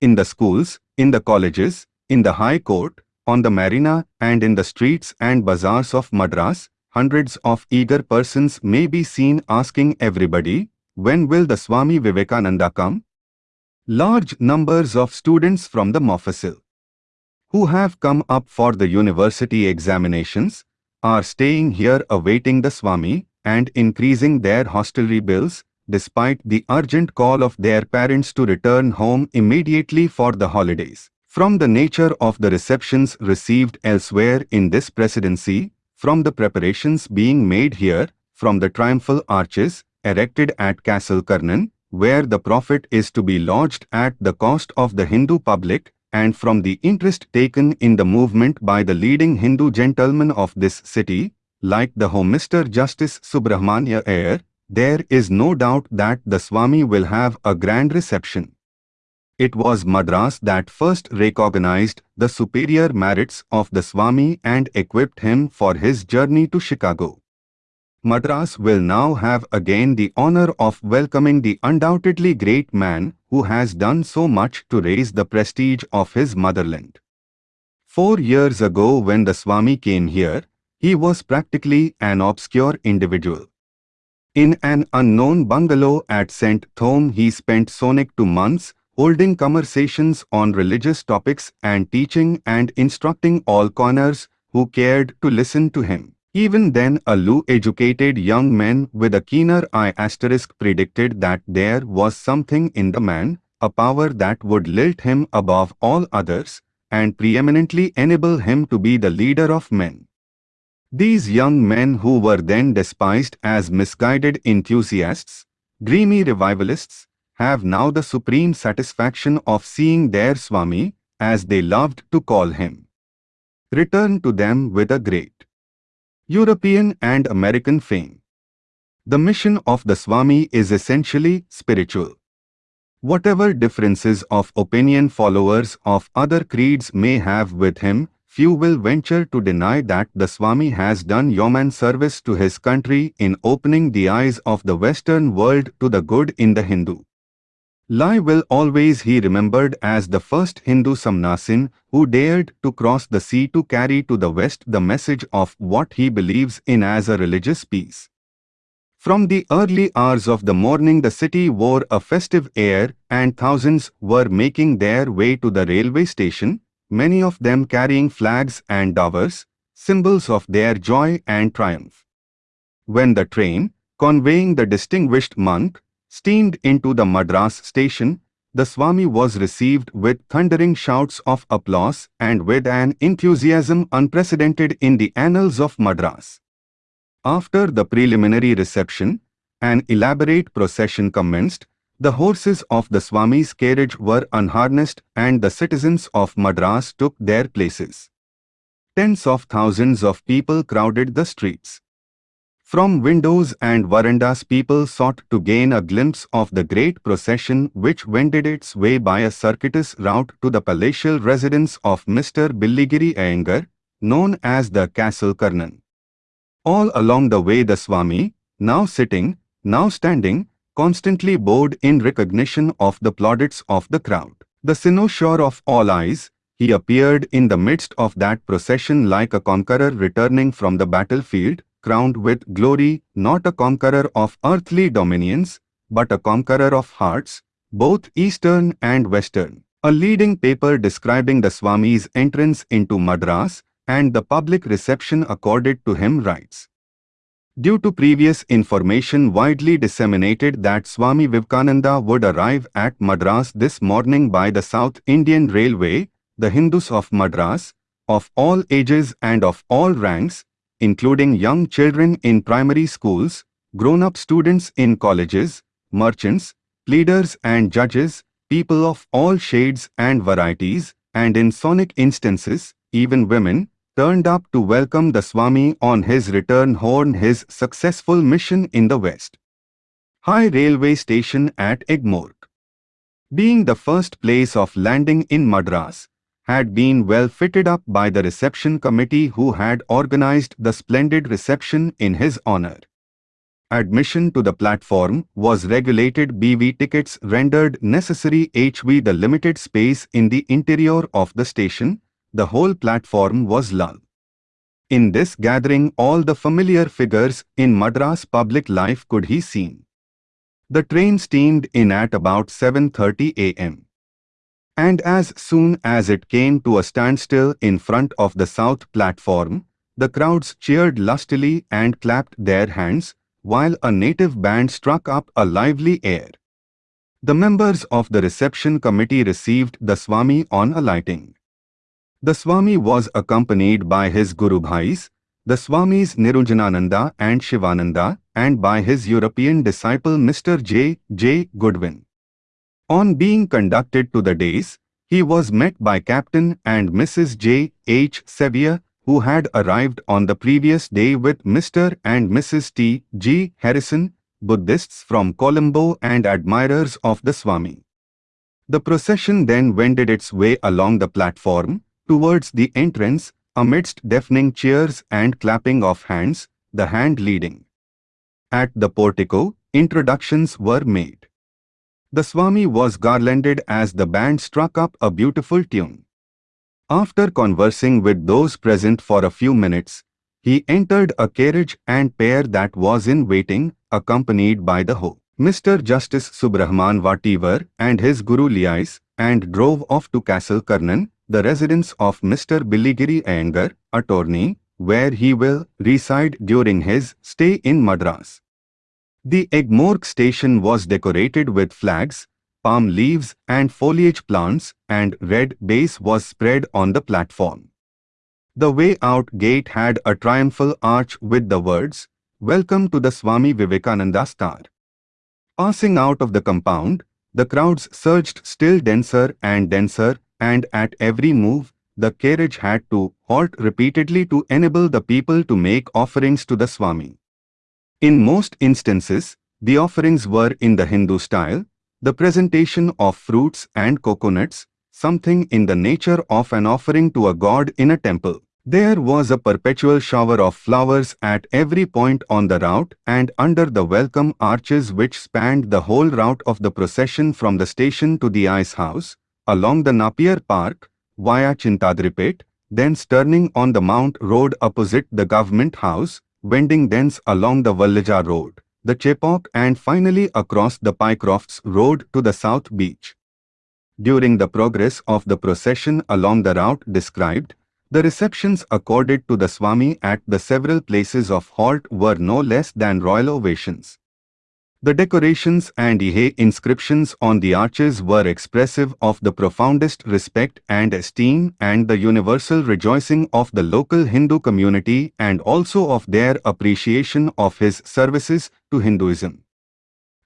In the schools, in the colleges, in the High Court, on the marina and in the streets and bazaars of Madras, hundreds of eager persons may be seen asking everybody, when will the Swami Vivekananda come? Large numbers of students from the Mofussil who have come up for the university examinations are staying here awaiting the Swami and increasing their hostelry bills despite the urgent call of their parents to return home immediately for the holidays. From the nature of the receptions received elsewhere in this presidency, from the preparations being made here, from the triumphal arches erected at Castle where the profit is to be lodged at the cost of the Hindu public and from the interest taken in the movement by the leading Hindu gentlemen of this city, like the Home Minister Justice Subrahmanya Iyer, there is no doubt that the Swami will have a grand reception. It was Madras that first recognized the superior merits of the Swami and equipped him for his journey to Chicago. Madras will now have again the honor of welcoming the undoubtedly great man who has done so much to raise the prestige of his motherland. Four years ago when the Swami came here, he was practically an obscure individual. In an unknown bungalow at St. Thome he spent sonic two months holding conversations on religious topics and teaching and instructing all corners who cared to listen to him. Even then a low-educated young man with a keener eye asterisk predicted that there was something in the man, a power that would lilt him above all others, and preeminently enable him to be the leader of men. These young men who were then despised as misguided enthusiasts, dreamy revivalists, have now the supreme satisfaction of seeing their Swami, as they loved to call him return to them with a great European and American fame. The mission of the Swami is essentially spiritual. Whatever differences of opinion followers of other creeds may have with him, few will venture to deny that the Swami has done yeoman service to his country in opening the eyes of the Western world to the good in the Hindu. Lai will always he remembered as the first Hindu Sannyasin who dared to cross the sea to carry to the West the message of what he believes in as a religious peace. From the early hours of the morning the city wore a festive air and thousands were making their way to the railway station, many of them carrying flags and dowers, symbols of their joy and triumph. When the train, conveying the distinguished monk, steamed into the Madras station, the Swami was received with thundering shouts of applause and with an enthusiasm unprecedented in the annals of Madras. After the preliminary reception, an elaborate procession commenced, the horses of the Swami's carriage were unharnessed and the citizens of Madras took their places. Tens of thousands of people crowded the streets. From windows and verandas people sought to gain a glimpse of the great procession which wended its way by a circuitous route to the palatial residence of Mr. Billigiri Iyengar, known as the Castle Karnan. All along the way the Swami, now sitting, now standing, constantly bowed in recognition of the plaudits of the crowd. The cynosure of all eyes, he appeared in the midst of that procession like a conqueror returning from the battlefield, crowned with glory, not a conqueror of earthly dominions, but a conqueror of hearts, both Eastern and Western. A leading paper describing the Swami's entrance into Madras and the public reception accorded to him writes. Due to previous information widely disseminated that Swami Vivekananda would arrive at Madras this morning by the South Indian Railway, the Hindus of Madras, of all ages and of all ranks, including young children in primary schools, grown-up students in colleges, merchants, pleaders and judges, people of all shades and varieties, and in sonic instances, even women, turned up to welcome the Swami on his return home his successful mission in the West. High Railway Station at Egmore. Being the first place of landing in Madras, had been well fitted up by the reception committee who had organized the splendid reception in his honor. Admission to the platform was regulated BV tickets rendered necessary HV the limited space in the interior of the station, the whole platform was lull. In this gathering all the familiar figures in Madras public life could he seen. The train steamed in at about 7.30 am. And as soon as it came to a standstill in front of the south platform, the crowds cheered lustily and clapped their hands, while a native band struck up a lively air. The members of the reception committee received the Swami on alighting. The Swami was accompanied by his Guru Bhais, the Swamis Niranjanananda and Shivananda, and by his European disciple Mr. J. J. Goodwin. On being conducted to the dais, he was met by Captain and Mrs. J. H. Sevier, who had arrived on the previous day with Mr. and Mrs. T. G. Harrison, Buddhists from Colombo and admirers of the Swami. The procession then wended its way along the platform, towards the entrance, amidst deafening cheers and clapping of hands, the hand leading. At the portico, introductions were made. The Swami was garlanded as the band struck up a beautiful tune. After conversing with those present for a few minutes, he entered a carriage and pair that was in waiting, accompanied by the Ho. Mr. Justice Subrahman Vativar and his Guru Liais, and drove off to Castle Karnan, the residence of Mr. Billigiri Iyengar, attorney, where he will reside during his stay in Madras. The Egmore station was decorated with flags, palm leaves and foliage plants and red base was spread on the platform. The way out gate had a triumphal arch with the words, Welcome to the Swami Vivekananda Star. Passing out of the compound, the crowds surged still denser and denser and at every move, the carriage had to halt repeatedly to enable the people to make offerings to the Swami. In most instances, the offerings were in the Hindu style, the presentation of fruits and coconuts, something in the nature of an offering to a god in a temple. There was a perpetual shower of flowers at every point on the route and under the welcome arches which spanned the whole route of the procession from the station to the ice house, along the Napier Park, via Chintadripet, thence turning on the Mount Road opposite the government house, wending thence along the Vallaja Road, the Chepauk and finally across the Pycrofts Road to the South Beach. During the progress of the procession along the route described, the receptions accorded to the Swami at the several places of halt were no less than royal ovations. The decorations and Ihe inscriptions on the arches were expressive of the profoundest respect and esteem and the universal rejoicing of the local Hindu community and also of their appreciation of his services to Hinduism.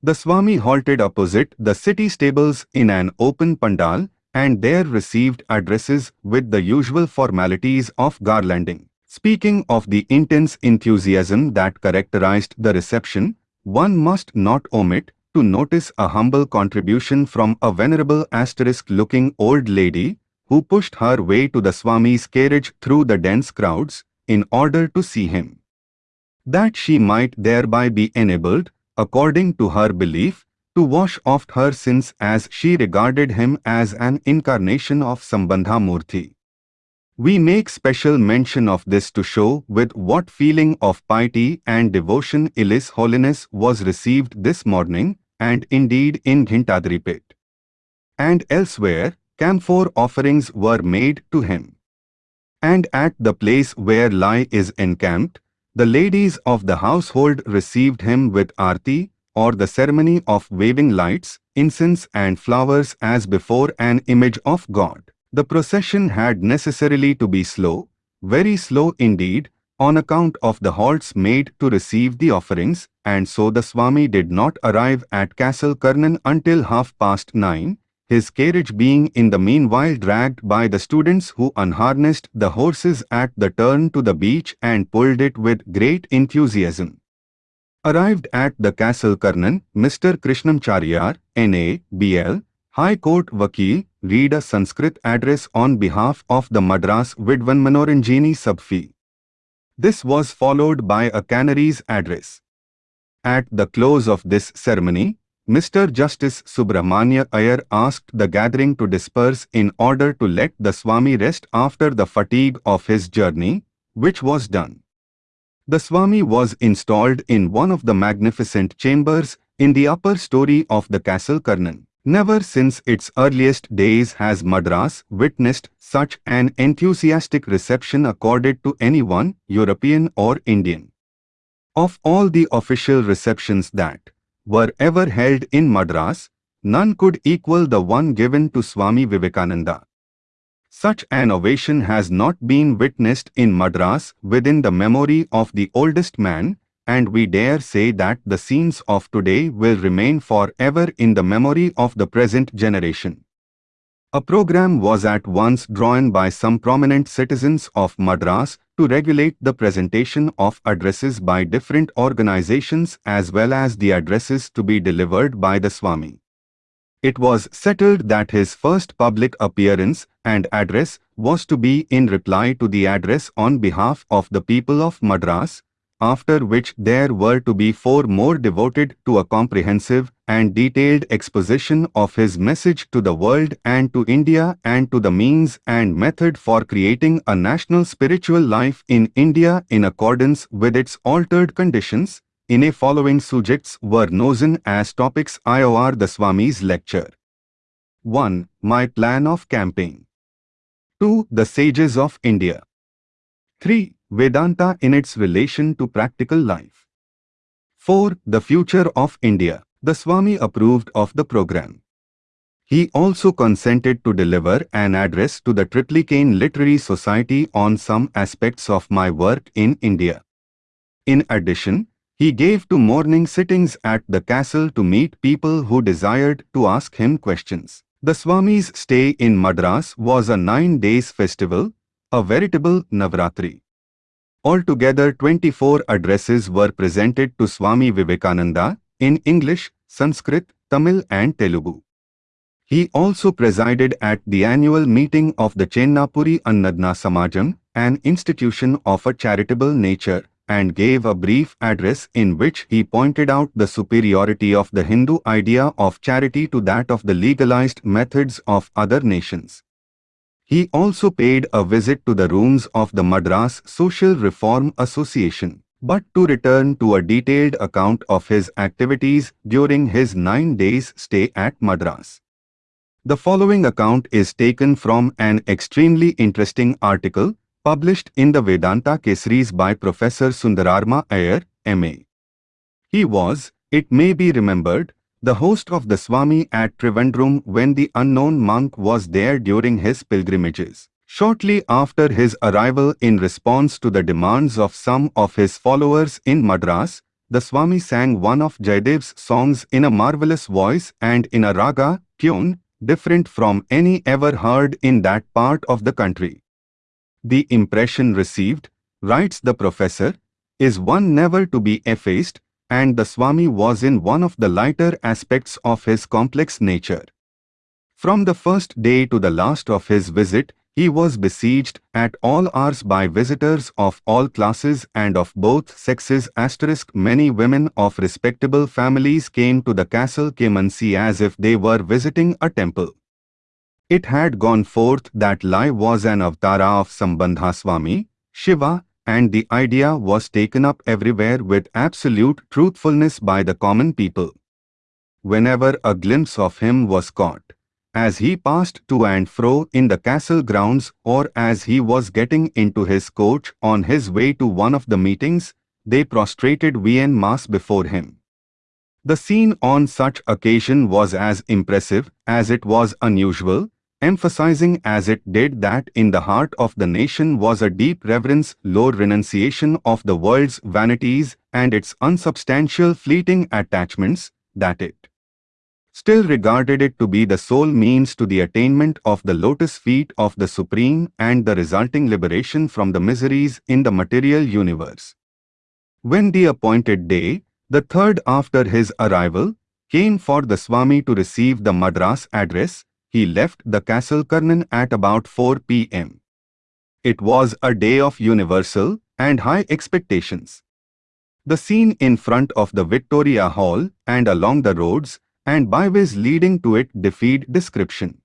The Swami halted opposite the city stables in an open pandal and there received addresses with the usual formalities of garlanding. Speaking of the intense enthusiasm that characterized the reception, one must not omit to notice a humble contribution from a venerable asterisk-looking old lady who pushed her way to the Swami's carriage through the dense crowds in order to see him. That she might thereby be enabled, according to her belief, to wash off her sins as she regarded him as an incarnation of Sambandha Murthy. We make special mention of this to show with what feeling of piety and devotion His Holiness was received this morning and indeed in Ghintadripet. And elsewhere, camphor offerings were made to him. And at the place where Lai is encamped, the ladies of the household received him with arti, or the ceremony of waving lights, incense and flowers as before an image of God. The procession had necessarily to be slow, very slow indeed, on account of the halts made to receive the offerings, and so the Swami did not arrive at Castle Karnan until half past nine, his carriage being in the meanwhile dragged by the students who unharnessed the horses at the turn to the beach and pulled it with great enthusiasm. Arrived at the Castle Karnan, Mr. Krishnamcharyar, N.A., B.L., High Court Vakil, read a Sanskrit address on behalf of the Madras Vidwan Manoranjini Sabfi. This was followed by a Canaries address. At the close of this ceremony, Mr. Justice Subramanya Iyer asked the gathering to disperse in order to let the Swami rest after the fatigue of his journey, which was done. The Swami was installed in one of the magnificent chambers in the upper story of the Castle Karnan. Never since its earliest days has Madras witnessed such an enthusiastic reception accorded to anyone, European or Indian. Of all the official receptions that were ever held in Madras, none could equal the one given to Swami Vivekananda. Such an ovation has not been witnessed in Madras within the memory of the oldest man, and we dare say that the scenes of today will remain forever in the memory of the present generation. A program was at once drawn by some prominent citizens of Madras to regulate the presentation of addresses by different organizations as well as the addresses to be delivered by the Swami. It was settled that his first public appearance and address was to be in reply to the address on behalf of the people of Madras, after which there were to be four more devoted to a comprehensive and detailed exposition of his message to the world and to India and to the means and method for creating a national spiritual life in India in accordance with its altered conditions, in a following subjects were chosen as topics IOR the Swami's lecture. 1. My plan of campaign. 2. The sages of India. 3. Vedanta in its relation to practical life. 4. The future of India. The Swami approved of the program. He also consented to deliver an address to the Triplicane Literary Society on some aspects of my work in India. In addition, he gave two morning sittings at the castle to meet people who desired to ask him questions. The Swami's stay in Madras was a nine days festival, a veritable Navratri. Altogether 24 addresses were presented to Swami Vivekananda in English, Sanskrit, Tamil and Telugu. He also presided at the annual meeting of the Chennapuri Annadna Samajam, an institution of a charitable nature, and gave a brief address in which he pointed out the superiority of the Hindu idea of charity to that of the legalized methods of other nations. He also paid a visit to the rooms of the Madras Social Reform Association. But to return to a detailed account of his activities during his nine days stay at Madras. The following account is taken from an extremely interesting article published in the Vedanta Kesaris by Professor Sundararama Iyer, M.A. He was, it may be remembered, the host of the Swami at Trivandrum when the unknown monk was there during his pilgrimages. Shortly after his arrival in response to the demands of some of his followers in Madras, the Swami sang one of Jayadev's songs in a marvelous voice and in a raga, tune, different from any ever heard in that part of the country. The impression received, writes the professor, is one never to be effaced and the Swami was in one of the lighter aspects of his complex nature. From the first day to the last of his visit, he was besieged at all hours by visitors of all classes and of both sexes asterisk many women of respectable families came to the castle Kemansi as if they were visiting a temple. It had gone forth that Lai was an avatara of Sambandha Swami, Shiva, and the idea was taken up everywhere with absolute truthfulness by the common people. Whenever a glimpse of him was caught, as he passed to and fro in the castle grounds or as he was getting into his coach on his way to one of the meetings, they prostrated en Mass before him. The scene on such occasion was as impressive as it was unusual, emphasizing as it did that in the heart of the nation was a deep reverence, low renunciation of the world's vanities and its unsubstantial fleeting attachments, that it still regarded it to be the sole means to the attainment of the lotus feet of the Supreme and the resulting liberation from the miseries in the material universe. When the appointed day, the third after his arrival, came for the Swami to receive the Madras address, he left the castle Karnan at about 4 p.m. It was a day of universal and high expectations. The scene in front of the Victoria Hall and along the roads and byways leading to it defied description.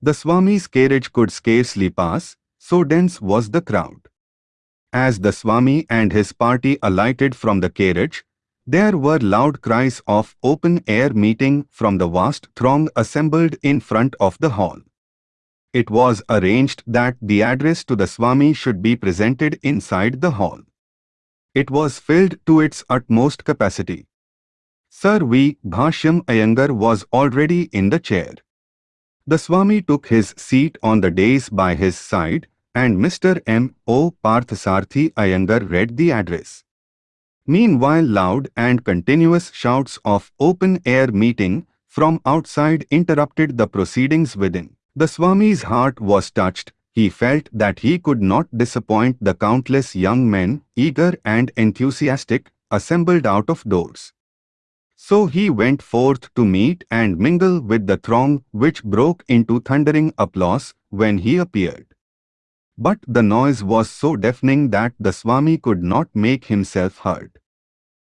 The Swami's carriage could scarcely pass, so dense was the crowd. As the Swami and his party alighted from the carriage, there were loud cries of open-air meeting from the vast throng assembled in front of the hall. It was arranged that the address to the Swami should be presented inside the hall. It was filled to its utmost capacity. Sir V. Bhashyam was already in the chair. The Swami took his seat on the dais by his side and Mr. M. O. Parthasarthi Iyengar read the address. Meanwhile loud and continuous shouts of open-air meeting from outside interrupted the proceedings within. The Swami's heart was touched. He felt that he could not disappoint the countless young men, eager and enthusiastic, assembled out of doors. So he went forth to meet and mingle with the throng which broke into thundering applause when he appeared. But the noise was so deafening that the Swami could not make himself heard.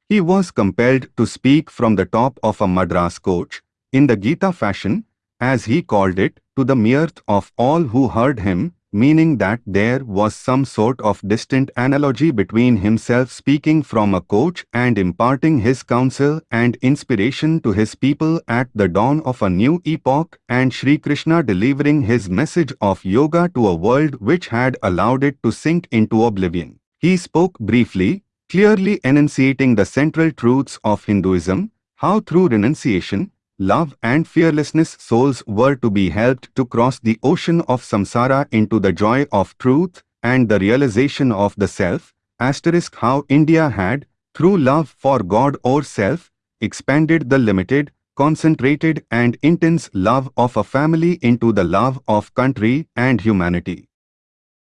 He was compelled to speak from the top of a Madras coach, in the Gita fashion, as he called it, to the mirth of all who heard him, meaning that there was some sort of distant analogy between himself speaking from a coach and imparting his counsel and inspiration to his people at the dawn of a new epoch and Sri Krishna delivering his message of yoga to a world which had allowed it to sink into oblivion. He spoke briefly, clearly enunciating the central truths of Hinduism, how through renunciation, love and fearlessness souls were to be helped to cross the ocean of samsara into the joy of truth and the realization of the self, asterisk how India had, through love for God or self, expanded the limited, concentrated and intense love of a family into the love of country and humanity.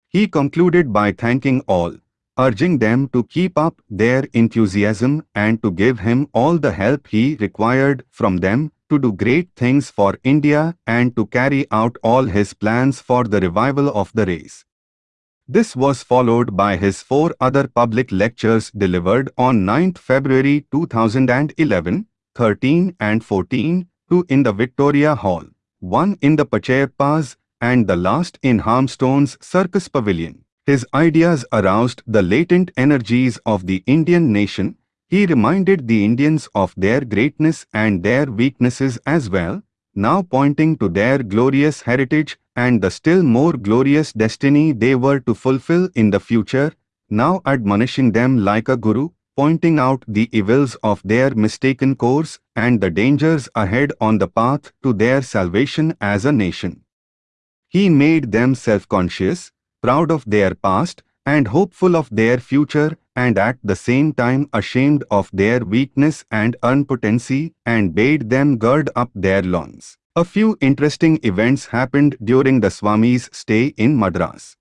He concluded by thanking all, urging them to keep up their enthusiasm and to give him all the help he required from them to do great things for India and to carry out all his plans for the revival of the race. This was followed by his four other public lectures delivered on 9 February 2011, 13 and 14, two in the Victoria Hall, one in the Pachayappa's and the last in Harmstone's Circus Pavilion. His ideas aroused the latent energies of the Indian nation. He reminded the Indians of their greatness and their weaknesses as well, now pointing to their glorious heritage and the still more glorious destiny they were to fulfill in the future, now admonishing them like a guru, pointing out the evils of their mistaken course and the dangers ahead on the path to their salvation as a nation. He made them self-conscious, proud of their past, and hopeful of their future, and at the same time ashamed of their weakness and impotency, and bade them gird up their loins. A few interesting events happened during the Swami's stay in Madras.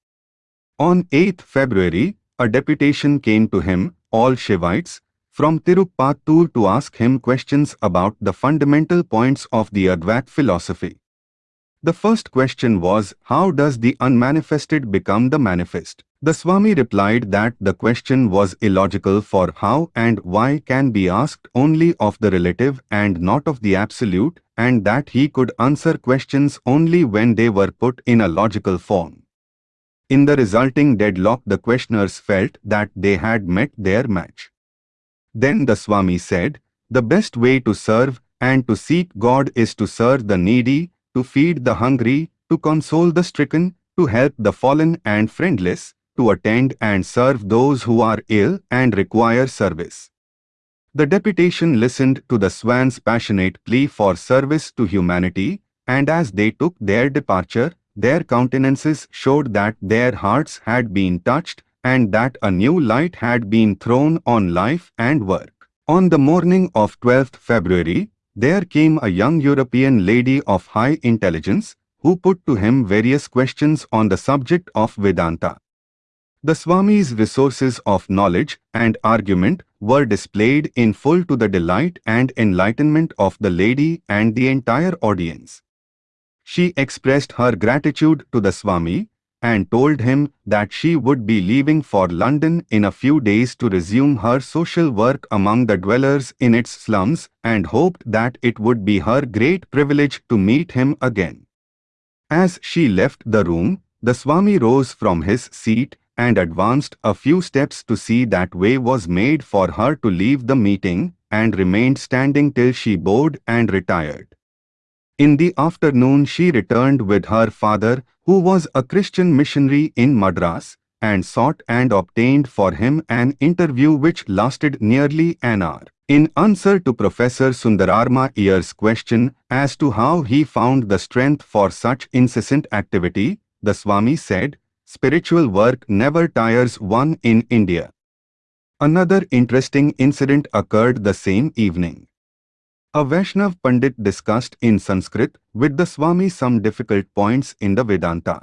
On 8th February, a deputation came to him, all Shivites, from Tirupattur to ask him questions about the fundamental points of the Advait philosophy. The first question was, how does the unmanifested become the manifest? The Swami replied that the question was illogical for how and why can be asked only of the relative and not of the absolute, and that he could answer questions only when they were put in a logical form. In the resulting deadlock the questioners felt that they had met their match. Then the Swami said, the best way to serve and to seek God is to serve the needy, to feed the hungry, to console the stricken, to help the fallen and friendless, to attend and serve those who are ill and require service. The deputation listened to the Swami's passionate plea for service to humanity, and as they took their departure, their countenances showed that their hearts had been touched and that a new light had been thrown on life and work. On the morning of 12th February, there came a young European lady of high intelligence who put to him various questions on the subject of Vedanta. The Swami's resources of knowledge and argument were displayed in full to the delight and enlightenment of the lady and the entire audience. She expressed her gratitude to the Swami and told him that she would be leaving for London in a few days to resume her social work among the dwellers in its slums and hoped that it would be her great privilege to meet him again. As she left the room, the Swami rose from his seat and advanced a few steps to see that way was made for her to leave the meeting and remained standing till she bowed and retired. In the afternoon she returned with her father, who was a Christian missionary in Madras, and sought and obtained for him an interview which lasted nearly an hour. In answer to Professor Sundararama Iyer's question as to how he found the strength for such incessant activity, the Swami said, Spiritual work never tires one in India. Another interesting incident occurred the same evening. A Vaishnav Pandit discussed in Sanskrit with the Swami some difficult points in the Vedanta.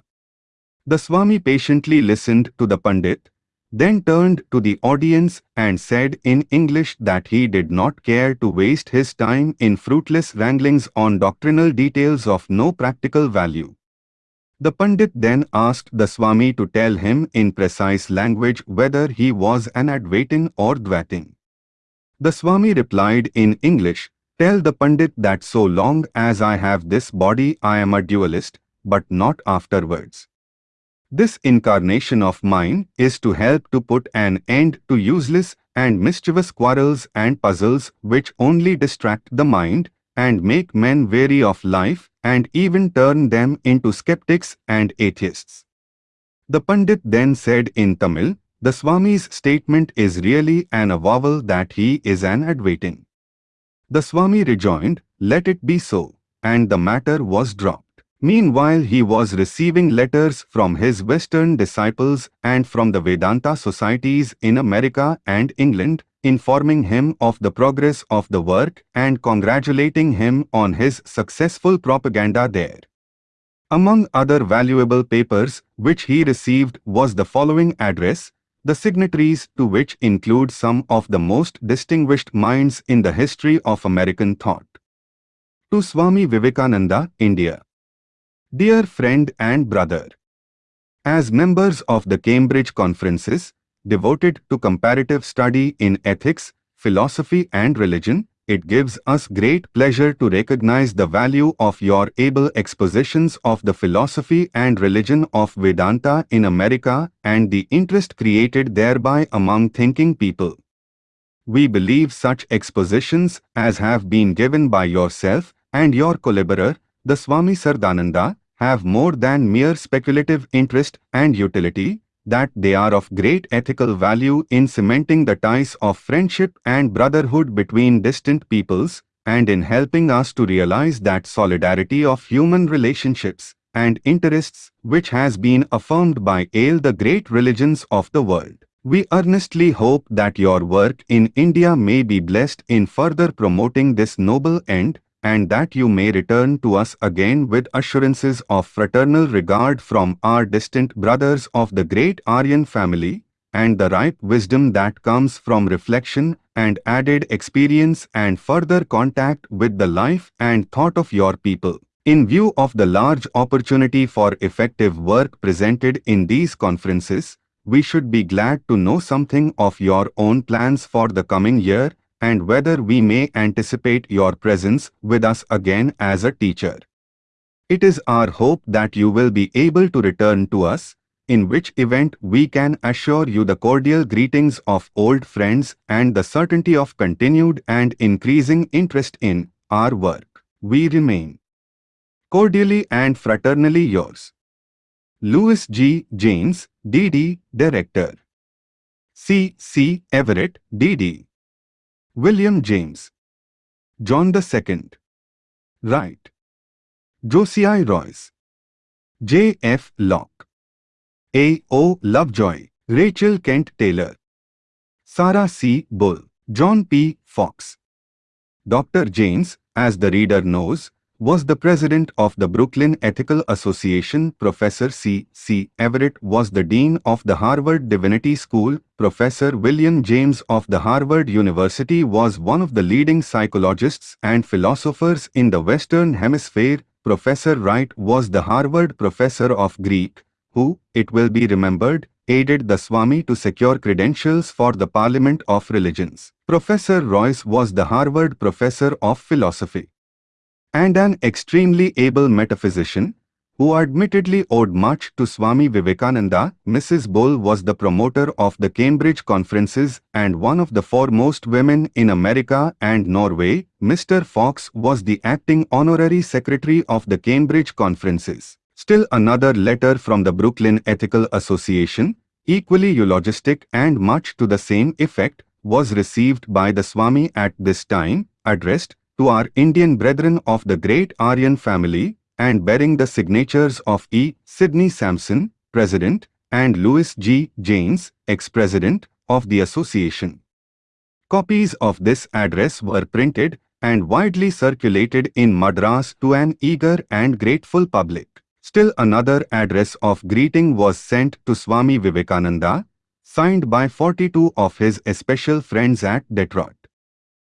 The Swami patiently listened to the Pandit, then turned to the audience and said in English that he did not care to waste his time in fruitless wranglings on doctrinal details of no practical value. The Pandit then asked the Swami to tell him in precise language whether he was an Advaitin or Dvaitin. The Swami replied in English Tell the Pandit that so long as I have this body I am a dualist, but not afterwards. This incarnation of mine is to help to put an end to useless and mischievous quarrels and puzzles which only distract the mind and make men weary of life and even turn them into skeptics and atheists. The Pandit then said in Tamil, the Swami's statement is really an avowal that he is an Advaitin. The Swami rejoined, let it be so, and the matter was dropped. Meanwhile he was receiving letters from his Western disciples and from the Vedanta societies in America and England, informing him of the progress of the work and congratulating him on his successful propaganda there. Among other valuable papers which he received was the following address, the signatories to which include some of the most distinguished minds in the history of American thought. To Swami Vivekananda, India. Dear friend and brother, as members of the Cambridge Conferences, devoted to comparative study in ethics, philosophy and religion, it gives us great pleasure to recognize the value of your able expositions of the philosophy and religion of Vedanta in America and the interest created thereby among thinking people. We believe such expositions as have been given by yourself and your collaborator, the Swami Saradananda, have more than mere speculative interest and utility, that they are of great ethical value in cementing the ties of friendship and brotherhood between distant peoples, and in helping us to realize that solidarity of human relationships and interests which has been affirmed by all the great religions of the world. We earnestly hope that your work in India may be blessed in further promoting this noble end and that you may return to us again with assurances of fraternal regard from our distant brothers of the great Aryan family, and the ripe wisdom that comes from reflection and added experience and further contact with the life and thought of your people. In view of the large opportunity for effective work presented in these conferences, we should be glad to know something of your own plans for the coming year and whether we may anticipate your presence with us again as a teacher. It is our hope that you will be able to return to us, in which event we can assure you the cordial greetings of old friends and the certainty of continued and increasing interest in our work. We remain cordially and fraternally yours. Lewis G. Janes, D.D., Director. C. C. Everett, D.D. William James. John II. Wright. Josiah Royce. J. F. Locke. A. O. Lovejoy. Rachel Kent Taylor. Sarah C. Bull. John P. Fox. Dr. Janes, as the reader knows, was the president of the Brooklyn Ethical Association. Professor C. C. Everett was the dean of the Harvard Divinity School. Professor William James of the Harvard University was one of the leading psychologists and philosophers in the Western Hemisphere. Professor Wright was the Harvard professor of Greek, who, it will be remembered, aided the Swami to secure credentials for the Parliament of Religions. Professor Royce was the Harvard professor of philosophy and an extremely able metaphysician, who admittedly owed much to Swami Vivekananda, Mrs. Bull was the promoter of the Cambridge conferences and one of the foremost women in America and Norway. Mr. Fox was the acting honorary secretary of the Cambridge conferences. Still another letter from the Brooklyn Ethical Association, equally eulogistic and much to the same effect, was received by the Swami at this time, addressed to our Indian brethren of the great Aryan family and bearing the signatures of E. Sidney Sampson, President, and Lewis G. Janes, ex-president of the association. Copies of this address were printed and widely circulated in Madras to an eager and grateful public. Still another address of greeting was sent to Swami Vivekananda, signed by 42 of his especial friends at Detroit.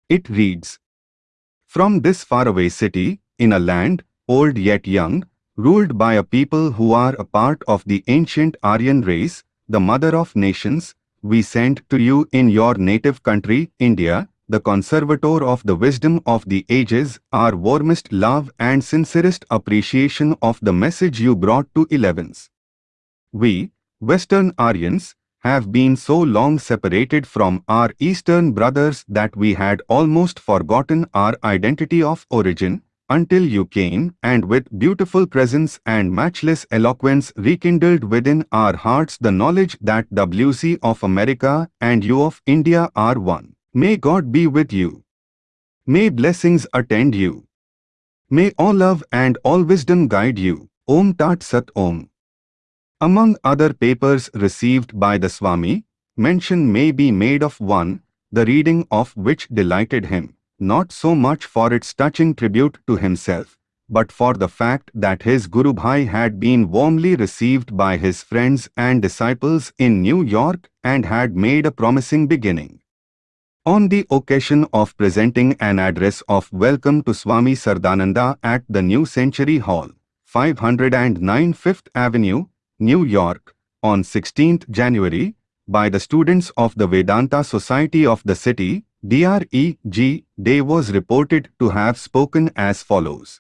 It reads, from this faraway city, in a land, old yet young, ruled by a people who are a part of the ancient Aryan race, the mother of nations, we send to you in your native country, India, the conservator of the wisdom of the ages, our warmest love and sincerest appreciation of the message you brought to elevens. We, Western Aryans, have been so long separated from our Eastern brothers that we had almost forgotten our identity of origin, until you came and with beautiful presence and matchless eloquence rekindled within our hearts the knowledge that WC of America and you of India are one. May God be with you. May blessings attend you. May all love and all wisdom guide you. Om Tat Sat Om. Among other papers received by the Swami, mention may be made of one, the reading of which delighted him, not so much for its touching tribute to himself, but for the fact that his Guru Bhai had been warmly received by his friends and disciples in New York and had made a promising beginning. On the occasion of presenting an address of welcome to Swami Saradananda at the New Century Hall, 509 Fifth Avenue, New York, on 16th January, by the students of the Vedanta Society of the city, DREG, Day was reported to have spoken as follows.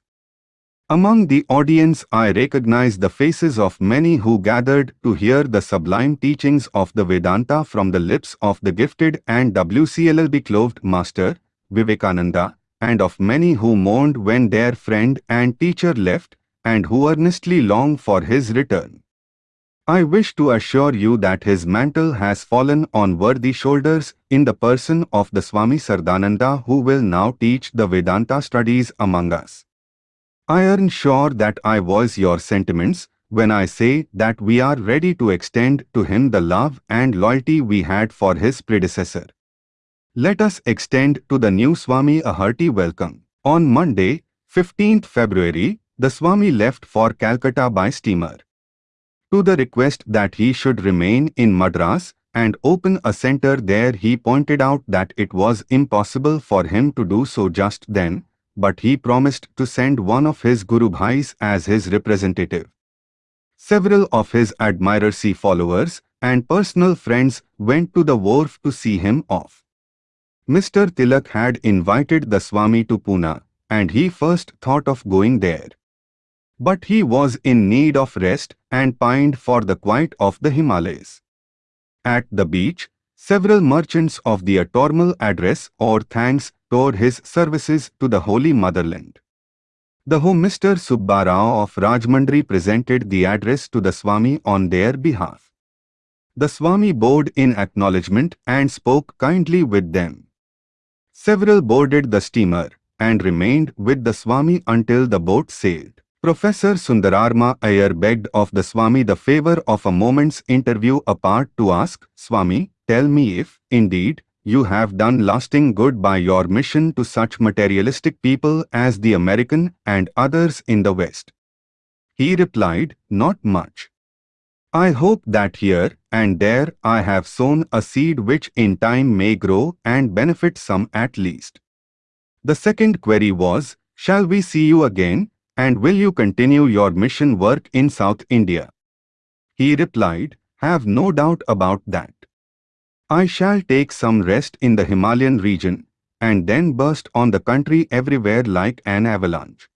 Among the audience I recognize the faces of many who gathered to hear the sublime teachings of the Vedanta from the lips of the gifted and WCLLB clothed master, Vivekananda, and of many who mourned when their friend and teacher left, and who earnestly long for his return. I wish to assure you that his mantle has fallen on worthy shoulders in the person of the Swami Saradananda who will now teach the Vedanta studies among us. I am sure that I voice your sentiments when I say that we are ready to extend to him the love and loyalty we had for his predecessor. Let us extend to the new Swami a hearty welcome. On Monday, 15th February, the Swami left for Calcutta by steamer. To the request that he should remain in Madras and open a center there he pointed out that it was impossible for him to do so just then, but he promised to send one of his Guru Bhais as his representative. Several of his admirers followers and personal friends went to the wharf to see him off. Mr. Tilak had invited the Swami to Pune, and he first thought of going there. But he was in need of rest and pined for the quiet of the Himalayas. At the beach, several merchants of the Atormal address or thanks toward his services to the Holy Motherland. The Home Mr. Subbarao of Rajahmundry presented the address to the Swami on their behalf. The Swami bowed in acknowledgement and spoke kindly with them. Several boarded the steamer and remained with the Swami until the boat sailed. Professor Sundararama Iyer begged of the Swami the favor of a moment's interview apart to ask, Swami, tell me if, indeed, you have done lasting good by your mission to such materialistic people as the American and others in the West. He replied, Not much. I hope that here and there I have sown a seed which in time may grow and benefit some at least. The second query was, Shall we see you again, and will you continue your mission work in South India? He replied, Have no doubt about that. I shall take some rest in the Himalayan region and then burst on the country everywhere like an avalanche.